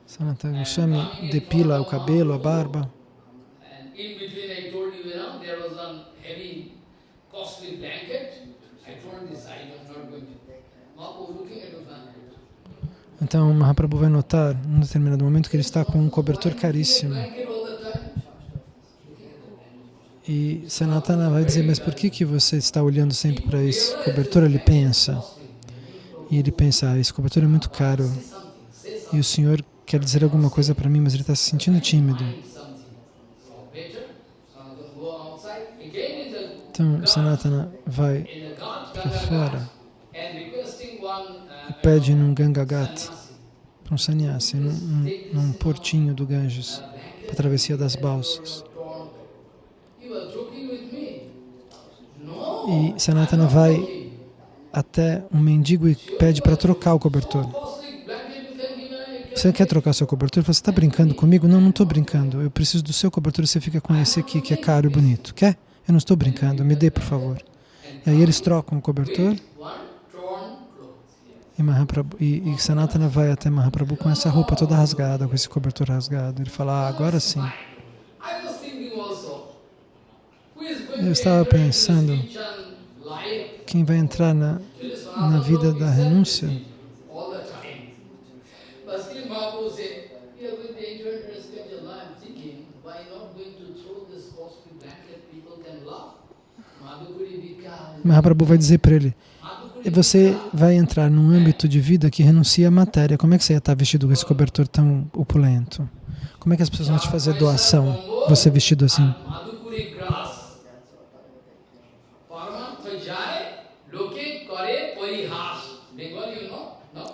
Sanatana Goswami depila o cabelo, a barba. Então Mahaprabhu vai notar, num determinado momento, que ele está com um cobertor caríssimo. E Sanatana vai dizer, mas por que, que você está olhando sempre para esse cobertor? Ele pensa. E ele pensa, ah, esse cobertor é muito caro. E o Senhor quer dizer alguma coisa para mim, mas ele está se sentindo tímido. Então, Sanatana vai para fora e pede num Gangagat, para um sannyasi, num, num, num portinho do Ganges, para a travessia das balsas. E Sanatana vai até um mendigo e pede para trocar o cobertor. Você quer trocar seu cobertor? Você está brincando comigo? Não, não estou brincando. Eu preciso do seu cobertor e você fica com esse aqui, que é caro e bonito. Quer? Eu não estou brincando. Me dê, por favor. E aí eles trocam o cobertor. E, e, e Sanatana vai até Mahaprabhu com essa roupa toda rasgada, com esse cobertor rasgado. Ele fala, ah, agora sim. Eu estava pensando, quem vai entrar na, na vida da renúncia. Mahaprabhu vai dizer para ele, você vai entrar num âmbito de vida que renuncia à matéria. Como é que você ia estar vestido com esse cobertor tão opulento? Como é que as pessoas vão te fazer doação, você vestido assim?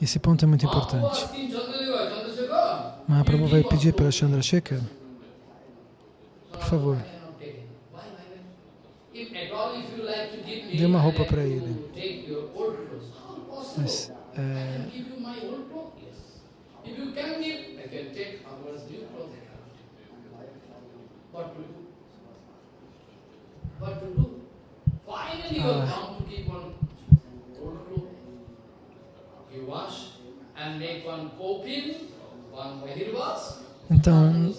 Esse ponto é muito importante. Mahaprabhu vai pedir para Chandrasekhar, por favor, dê uma roupa para ele. Mas, é, ah, então,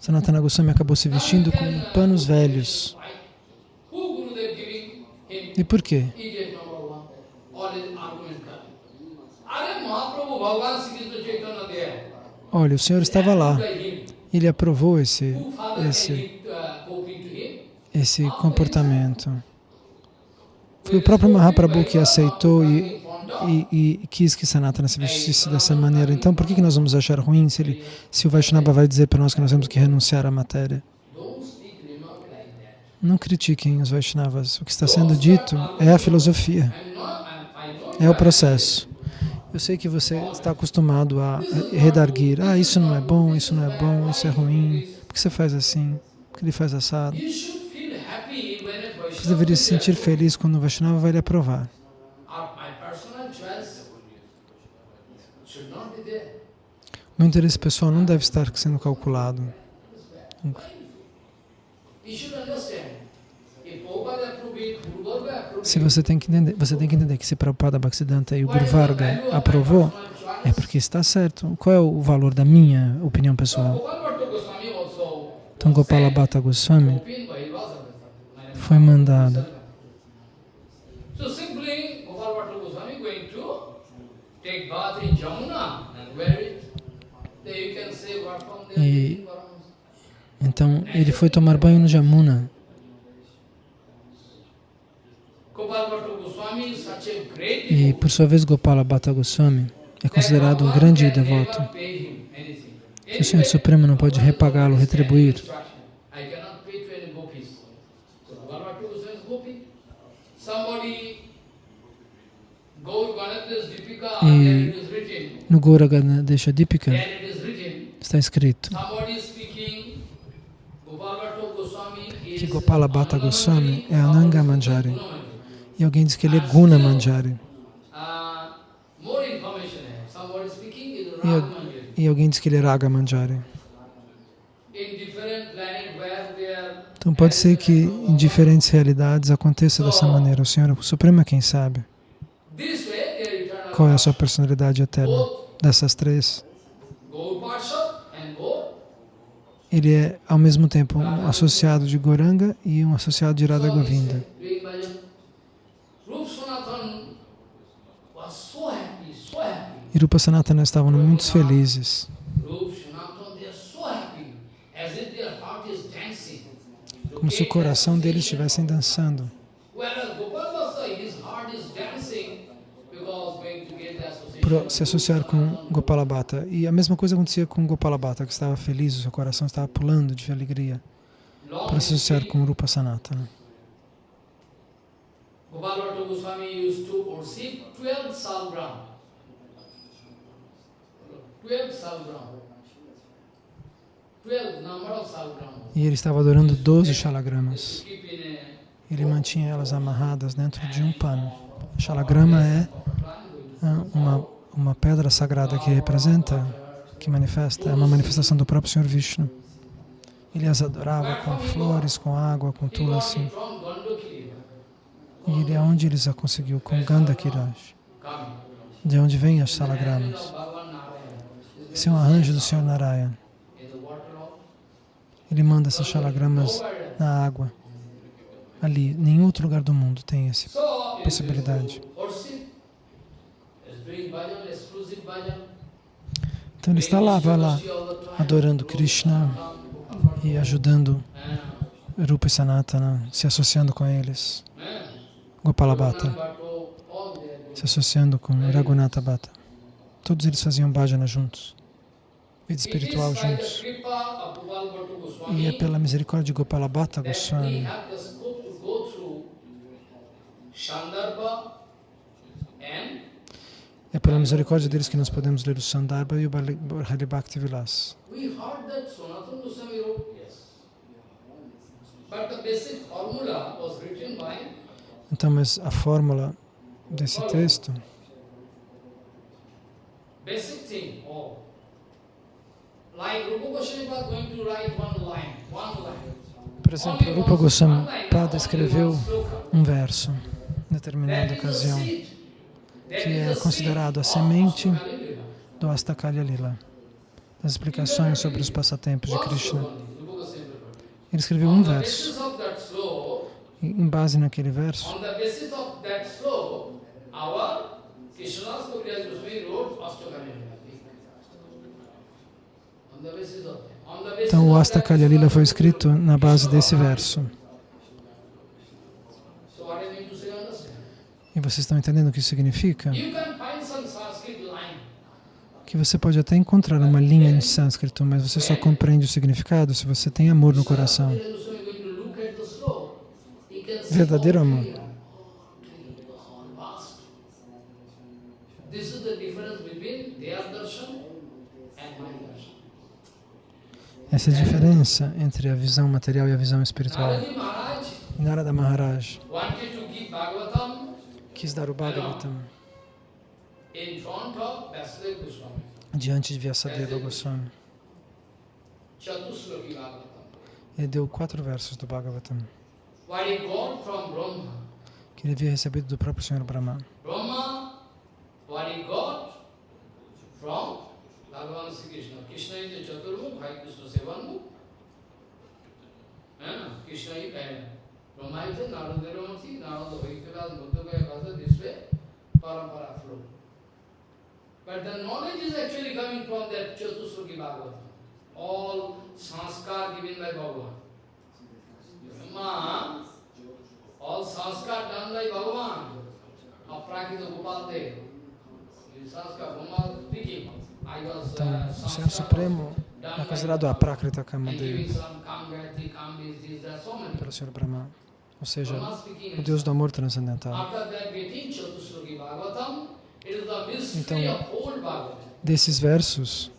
Sanatana Goswami acabou se vestindo com panos velhos. E por quê? Olha, o Senhor estava lá. Ele aprovou esse, esse, esse comportamento. Foi o próprio Mahaprabhu que aceitou e e, e, quis que Sanatana se vestisse dessa maneira. Então, por que, que nós vamos achar ruim se, ele, se o Vaishnava vai dizer para nós que nós temos que renunciar à matéria? Não critiquem os Vaishnavas. O que está sendo dito é a filosofia, é o processo. Eu sei que você está acostumado a redarguir. Ah, isso não é bom, isso não é bom, isso é ruim. Por que você faz assim? Por que ele faz assado? Você deveria se sentir feliz quando o Vaishnava vai lhe aprovar. Meu interesse pessoal não deve estar sendo calculado. Se você tem que entender, você tem que entender que se Prabhupada Bhaktisiddhanta e o Guru Varga aprovou, é porque está certo. Qual é o valor da minha opinião pessoal? Então Gopala Bhatta Goswami foi mandado. Take bath in Jamuna and wear it. you can say what from there. E, então ele foi tomar banho no Jamuna. E por sua vez Gopala Bhatta Goswami é considerado um grande devoto. O Senhor Supremo não pode repagá-lo, retribuir. E no Gaura Ganadesha Dipika está escrito que Gopala Bhatta Goswami é Ananga Manjari. E alguém diz que ele é Guna Manjari. E, alguém diz que ele é Raga Manjari. Então pode ser que em diferentes realidades aconteça dessa maneira. O Senhor o Supremo é quem sabe. Qual é a sua personalidade eterna dessas três? Ele é, ao mesmo tempo, um associado de Goranga e um associado de Radha Govinda. E Rupa Sanatana estavam muito felizes. Como se o coração deles estivessem dançando. Se associar com Gopalabhata. E a mesma coisa acontecia com Gopalabhata, que estava feliz, o seu coração estava pulando de alegria para se associar com Rupa Sanatana. Gopalabhata Goswami used to receive 12 salgram. 12 salgram. E ele estava adorando 12 shalagramas. Ele mantinha elas amarradas dentro de um pano. Shalagrama é uma uma pedra sagrada que representa, que manifesta, é uma manifestação do próprio Senhor Vishnu. Ele as adorava com flores, com água, com tulasi. E ele, aonde eles a conseguiu? Com Gandhakiraj. De onde vem as salagramas? Esse é um arranjo do Senhor Narayana. Ele manda essas salagramas na água. Ali, nenhum outro lugar do mundo tem essa possibilidade. Então ele está lá, vai lá, adorando Krishna e ajudando Rupa e Sanatana, se associando com eles. Gopalabhata, se associando com Raghunatha Bhatta. Todos eles faziam bhajana juntos, vida espiritual juntos. E é pela misericórdia de Gopalabhata Goswami é pela misericórdia deles que nós podemos ler o Sandarbha e o Hari Bhakti Vilas. Então, mas a fórmula desse texto oh, por exemplo, Rupa Goswami Pada escreveu um verso em determinada ocasião que é considerado a semente do Astakalya Lila, das explicações sobre os passatempos de Krishna. Ele escreveu um verso. E, em base naquele verso, então o Astakalya Lila foi escrito na base desse verso. E vocês estão entendendo o que isso significa? Que você pode até encontrar uma linha em sânscrito, mas você só compreende o significado se você tem amor no coração. Verdadeiro amor. Essa é a diferença entre a visão material e a visão espiritual. Narada Maharaj quis dar o Bhagavatam diante de Vyasadeva Goswami. Ele deu quatro versos do Bhagavatam que ele havia recebido do próprio Senhor Brahma. Bhagavan Sri Krishna. Krishna is the Chaturmukh, Hare Krishna Sevanmukh. Krishna is Brahmaita, Narada Ramati, Narada Vaikilas, Buddha Vasa, this way, parampara flow. But the knowledge is actually coming from that Chatusloki Bhagavatam. All sanskar given by Bhagavan. Brahma, all sanskar done by Bhagavan, Aprakita Gopal Dev. Sanskar, Brahma speaking. Então, o Senhor Supremo é considerado a Prakrita Kamadev pelo Senhor Brahma ou seja, o Deus do amor transcendental. Então, desses versos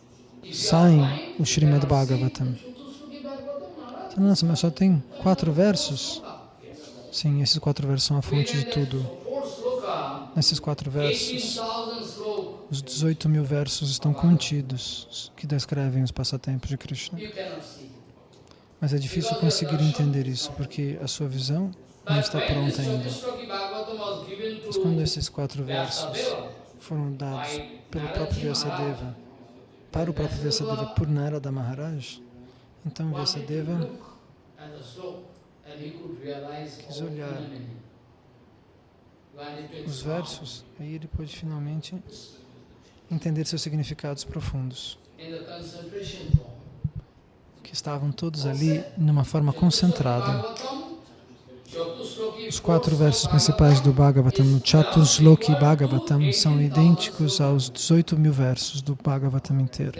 saem o Srimad Bhagavatam. Então, nossa, mas só tem quatro versos? Sim, esses quatro versos são a fonte de tudo. Nesses quatro versos, os 18 mil versos estão contidos que descrevem os passatempos de Krishna. Mas é difícil conseguir entender isso, porque a sua visão não está pronta ainda. Mas quando esses quatro versos foram dados pelo próprio Vyasadeva, para o próprio Vyasadeva por Narada Maharaj, então Vyasadeva quis olhar os versos, aí ele pôde finalmente entender seus significados profundos que estavam todos ali numa forma concentrada. Os quatro versos principais do Bhagavatam, Chatusloki Bhagavatam, são idênticos aos 18 mil versos do Bhagavatam inteiro.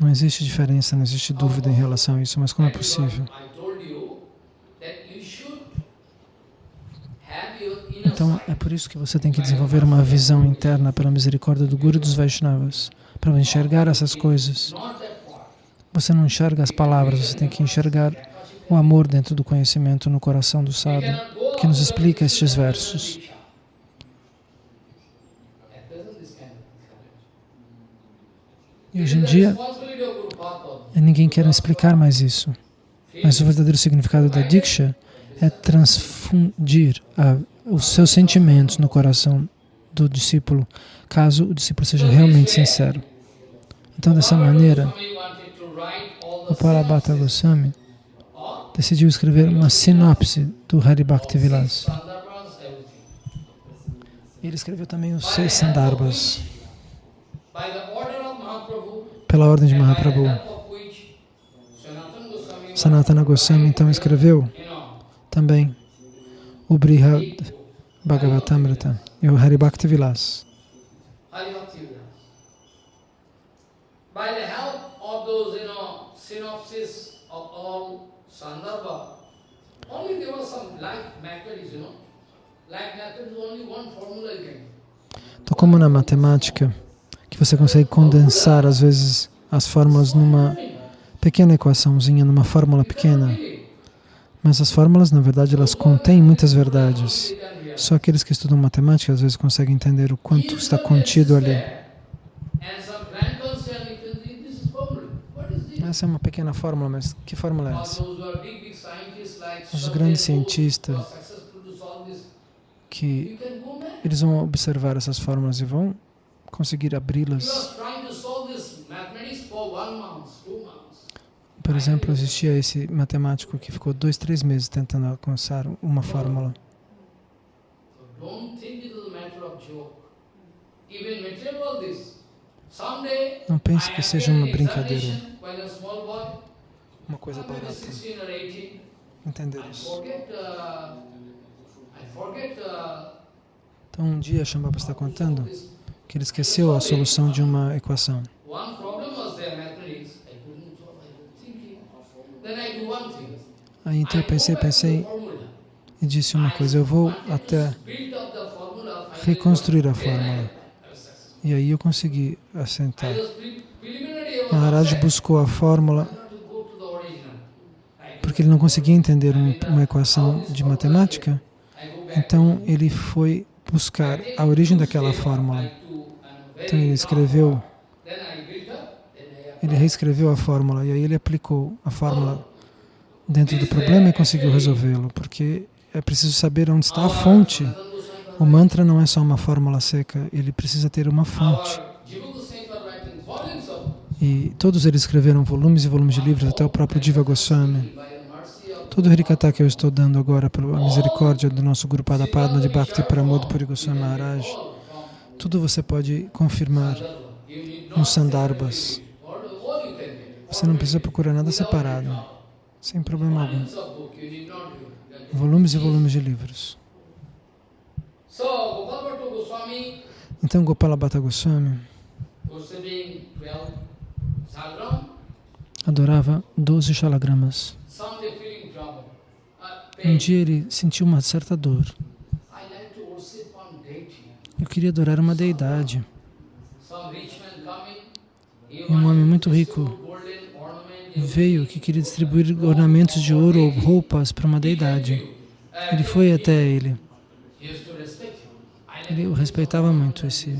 Não existe diferença, não existe dúvida em relação a isso, mas como é possível? Então, é por isso que você tem que desenvolver uma visão interna pela misericórdia do Guru dos Vaishnavas para enxergar essas coisas. Você não enxerga as palavras, você tem que enxergar o amor dentro do conhecimento no coração do sábio, que nos explica estes versos. E hoje em dia, ninguém quer explicar mais isso. Mas o verdadeiro significado da Diksha é transfundir a, os seus sentimentos no coração do discípulo, caso o discípulo seja realmente sincero. Então, dessa maneira, o Parabhata Goswami decidiu escrever uma sinopse do Haribhakti Vilas. Ele escreveu também os seis Sandarbhas, pela ordem de Mahaprabhu. Sanatana Goswami então escreveu também o Brihad Bhagavatamrita e o Haribhakti Vilas. By the help of those, you know, synopsis of all Sandarbha, only there was some like mathematics, you know. Like mathematics, only one formula you can. Então, como na matemática, que você consegue condensar, às vezes, as fórmulas numa pequena equaçãozinha, numa fórmula pequena. Mas as fórmulas, na verdade, elas contêm muitas verdades. Só aqueles que estudam matemática, às vezes, conseguem entender o quanto está contido ali. Essa é uma pequena fórmula, mas que fórmula é essa? Os grandes cientistas que eles vão observar essas fórmulas e vão conseguir abri-las. Por exemplo, existia esse matemático que ficou dois, três meses tentando alcançar uma fórmula. Não pense que seja uma brincadeira. uma coisa barata. Entender isso. Então um dia Shambhava está contando que ele esqueceu a solução de uma equação. Aí então eu pensei, pensei e disse uma coisa, eu vou até reconstruir a fórmula. E aí eu consegui assentar. Maharaj buscou a fórmula porque ele não conseguia entender uma equação de matemática, então ele foi buscar a origem daquela fórmula. Então ele escreveu, ele reescreveu a fórmula e aí ele aplicou a fórmula dentro do problema e conseguiu resolvê-lo, porque é preciso saber onde está a fonte. O mantra não é só uma fórmula seca, ele precisa ter uma fonte. E todos eles escreveram volumes e volumes de livros, até o próprio Diva Goswami. Todo o Harikata que eu estou dando agora, pela misericórdia do nosso Guru Padapadma de Bhakti Pramod Puri Goswami Maharaj, tudo você pode confirmar nos Sandarbhas. Você não precisa procurar nada separado, sem problema algum. Volumes e volumes de livros. Então Gopala Bhatta Goswami adorava 12 shalagramas. Um dia ele sentiu uma certa dor. Eu queria adorar uma deidade. E um homem muito rico veio que queria distribuir ornamentos de ouro ou roupas para uma deidade. Ele foi até ele. Ele o respeitava muito, esse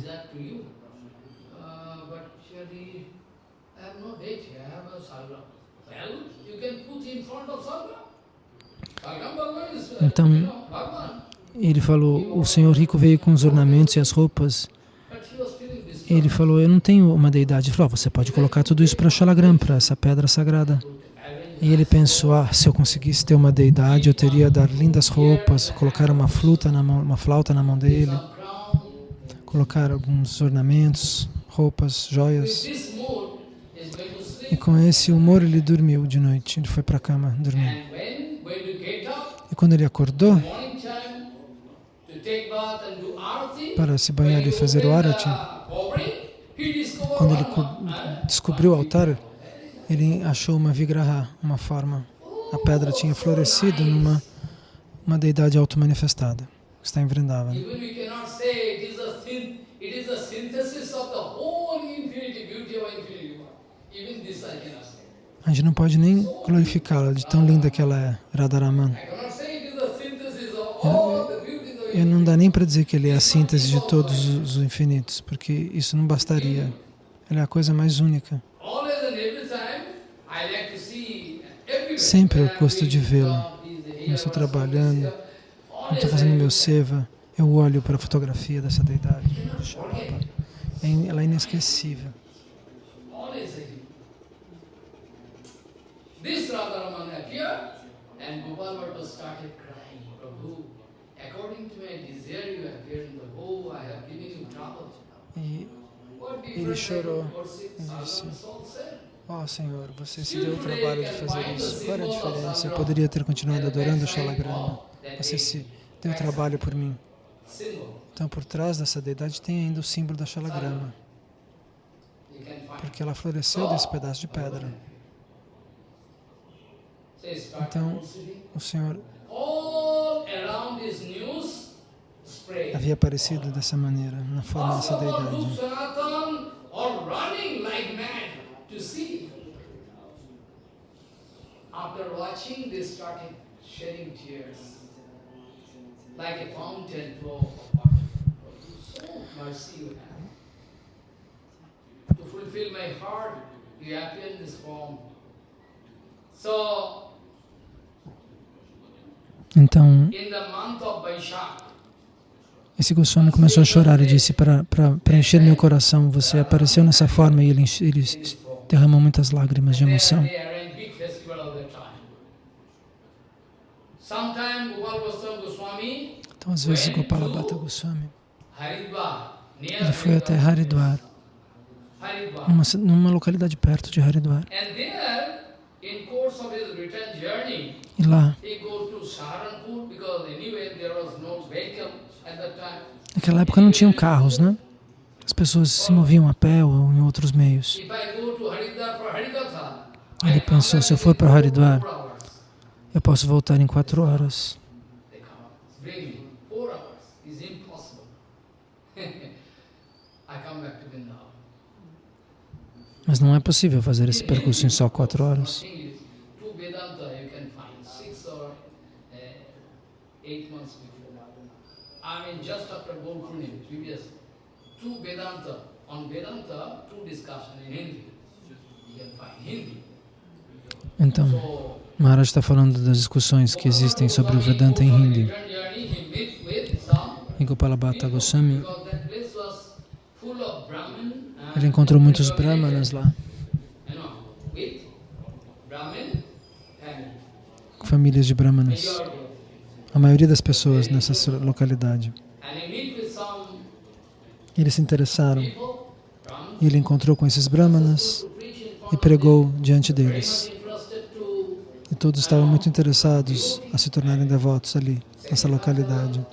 Então, ele falou, o senhor rico veio com os ornamentos e as roupas. Ele falou, eu não tenho uma deidade. Ele falou, ah, você pode colocar tudo isso para Shalagram, para essa pedra sagrada. E ele pensou, ah, se eu conseguisse ter uma deidade, eu teria dar lindas roupas, colocar uma flauta na mão, uma flauta na mão dele, colocar alguns ornamentos, roupas, joias. E com esse humor ele dormiu de noite, ele foi para a cama dormir. E quando ele acordou, para se banhar e fazer o arati, quando ele descobriu o altar, ele achou uma vigraha, uma forma. A pedra tinha florescido numa uma deidade auto-manifestada, que está em Vrindavan. A gente não pode nem glorificá-la de tão linda que ela é, Radharaman. E não dá nem para dizer que ele é a síntese de todos os infinitos, porque isso não bastaria. Ele é a coisa mais única. Sempre eu gosto de vê-lo eu estou trabalhando, estou fazendo meu seva, eu olho para a fotografia dessa deidade. É ela é inesquecível. This Radharaman appeared and Gopal Bhatta started crying, Prabhu, E ele chorou e disse, Ó oh, Senhor, você se deu o trabalho de fazer isso. Qual era a diferença? Eu poderia ter continuado adorando Shalagrama. Você se deu trabalho por mim. Então, por trás dessa deidade tem ainda o símbolo da Shalagrama. Porque ela floresceu desse pedaço de pedra. Então, o Senhor havia aparecido dessa maneira, na forma dessa deidade. After watching, they started shedding tears, like a fountain flow of water. So mercy you have. To fulfill my heart, you appear in this form. So então, esse Goswami começou a chorar e disse, para preencher meu coração, você apareceu nessa forma e ele, ele derramou muitas lágrimas de emoção. Então, às vezes, Gopala Bhatta Goswami, ele foi até Haridwar, numa, numa localidade perto de Haridwar. E lá, naquela época não tinham carros, né? As pessoas se moviam a pé ou em outros meios. Ele pensou, se eu for para Haridwar, eu posso voltar em quatro horas. Mas não é possível fazer esse percurso em só quatro horas. Então, Maharaj está falando das discussões que existem sobre o Vedanta em Hindi. Em Gopalabhata Goswami, ele encontrou muitos brahmanas lá. Famílias de brahmanas. A maioria das pessoas nessa localidade. Eles se interessaram. Ele encontrou com esses brahmanas e pregou diante deles. E todos estavam muito interessados a se tornarem devotos ali, nessa localidade,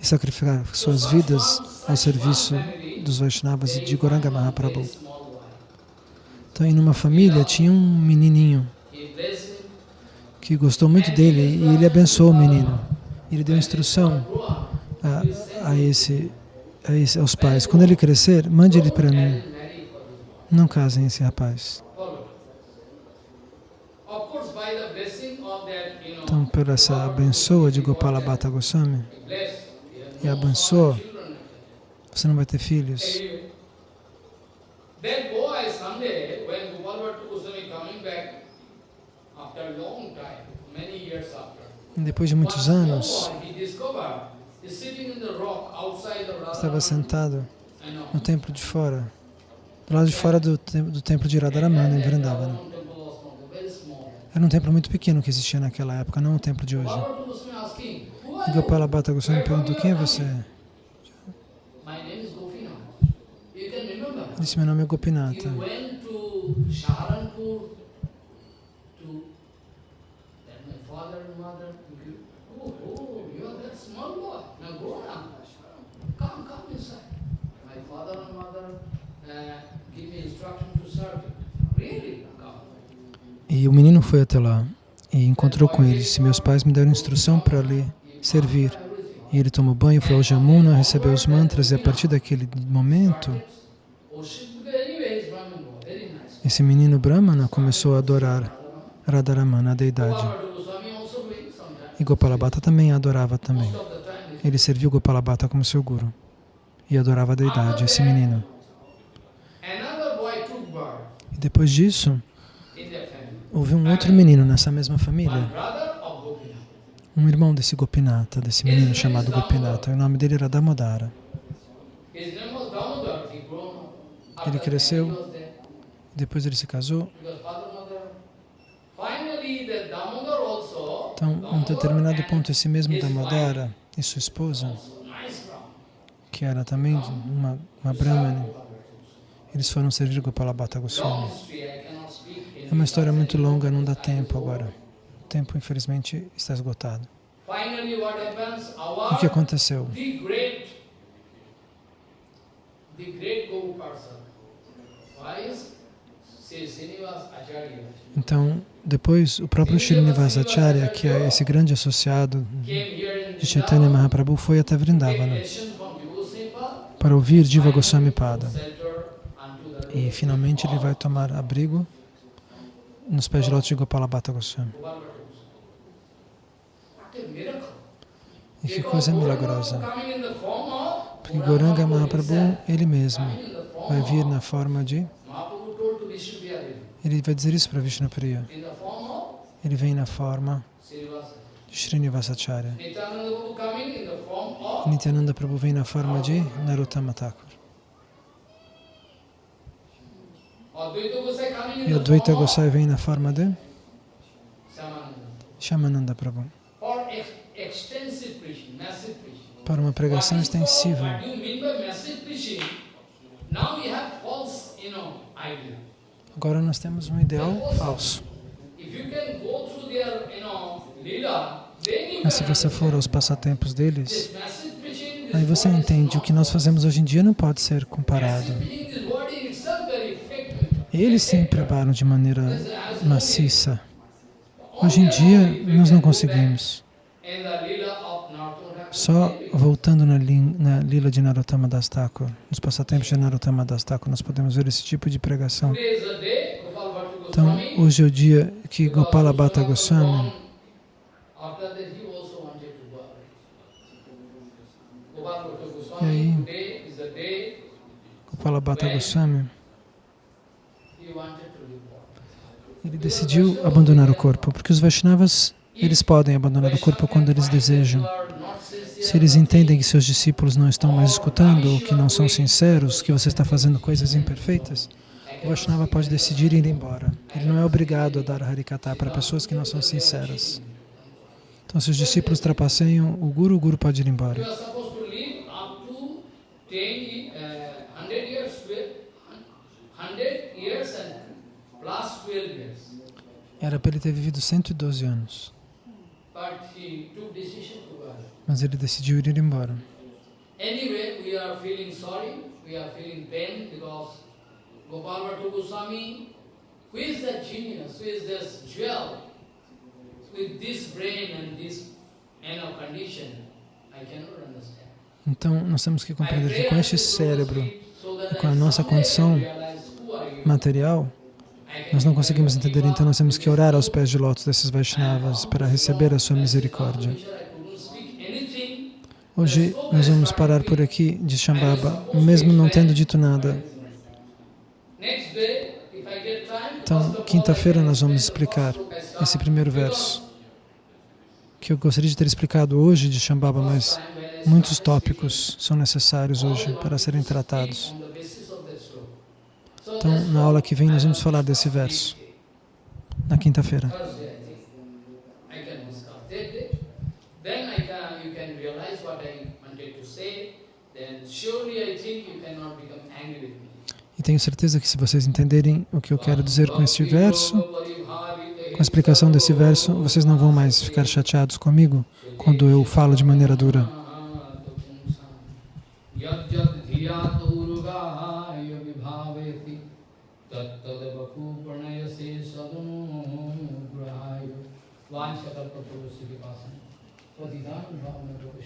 e sacrificar suas vidas ao serviço dos Vaishnavas e de Goranga Mahaprabhu. Então, em uma família tinha um menininho que gostou muito dele e ele abençoou o menino. Ele deu instrução a, a, esse, a esse, aos pais. Quando ele crescer, mande ele para mim. Não casem esse rapaz. Então, por essa abençoa de Gopala Bhatta Goswami, e abençoa, você não vai ter filhos. E depois de muitos anos, estava sentado no templo de fora, do lado de fora do, do templo de Radharamana, em Vrindavana. Era um templo muito pequeno que existia naquela época, não o templo de hoje. E Gopala Bhatta Goswami perguntou, quem é você? Disse, meu nome é Gopinata. E o menino foi até lá e encontrou com ele. Disse, meus pais me deram instrução para lhe servir. E ele tomou banho, foi ao Jamuna, recebeu os mantras e a partir daquele momento, esse menino Brahmana começou a adorar Radharamana, a deidade. E Gopalabhata também adorava também. Ele serviu Gopalabhata como seu guru e adorava a deidade, esse menino. Depois disso, houve um outro menino nessa mesma família, um irmão desse Gopinata, desse menino chamado Gopinata. O nome dele era Damodara. Up. Ele cresceu. Depois ele se casou. Então, em um determinado ponto, esse mesmo Damodara e sua esposa, que era também uma, uma Brahmani, eles foram servir Gopala Bhatta Goswami. É uma história muito longa, não dá tempo agora. O tempo, infelizmente, está esgotado. O que aconteceu? Srinivas Acharya Então, depois, o próprio Srinivasacharya, que é esse grande associado de Chaitanya Mahaprabhu, foi até Vrindavana para ouvir Diva Goswami Pada. E finalmente ele vai tomar abrigo nos pés de lótus de Gopala Bhatta Goswami. E que coisa milagrosa. Porque Goranga Mahaprabhu, ele mesmo, vai vir na forma de... Ele vai dizer isso para Vishnupriya. Ele vem na forma de Srinivasacharya. Nityananda Prabhu vem na forma de Narottama Thakur. Advaita Gosai coming in E Advaita Gosai vem na forma de. Shamananda Prabhu. Para uma pregação extensiva. Agora nós temos um ideal falso. Mas se você for aos passatempos deles, aí você entende o que nós fazemos hoje em dia não pode ser comparado. Eles sim preparam de maneira maciça. Hoje em dia nós não conseguimos. Só voltando na, na lila de Narottama Das Thakur, nos passatempos de Narottama Das Thakur, nós podemos ver esse tipo de pregação. Bhatta Então, Goswami, hoje é o dia que Gopala Bhatta Goswami was Goswami, born, After that, he also wanted to go away. Gopal Bhatta Goswami, aí? today is the day Gopala Bhatta Goswami, he wanted to live for. Ele decidiu abandonar o corpo, porque os Vaishnavas, eles podem abandonar o corpo quando eles desejam. Se eles entendem que seus discípulos não estão mais escutando ou que não são sinceros, que você está fazendo coisas imperfeitas, o Vaishnava pode decidir ir embora. Ele não é obrigado a dar Harikata para pessoas que não são sinceras. Então, se os discípulos trapaceiam o Guru, o Guru pode ir You embora. are Era para ele ter vivido 112 anos, mas ele decidiu ir embora. Anyway, we are feeling sorry, we are feeling pain because Gopal Bhatta Goswami, who is that genius, who is this jewel, with this brain and this you know, condition, I cannot understand. Então, nós temos que compreender que com este cérebro e com a nossa condição material, nós não conseguimos entender, então nós temos que orar aos pés de lótus desses Vaishnavas para receber a sua misericórdia. Hoje nós vamos parar por aqui de Shambhava, mesmo não tendo dito nada. Então, quinta-feira nós vamos explicar esse primeiro verso, que eu gostaria de ter explicado hoje de Shambhava, mas muitos tópicos são necessários hoje para serem tratados. Então, na aula que vem nós vamos falar desse verso, na quinta-feira. E tenho certeza que se vocês entenderem o que eu quero dizer com este verso, com a explicação desse verso, vocês não vão mais ficar chateados comigo quando eu falo de maneira dura. वांछा तत्व पुरुष के पास है। तो दीदान में को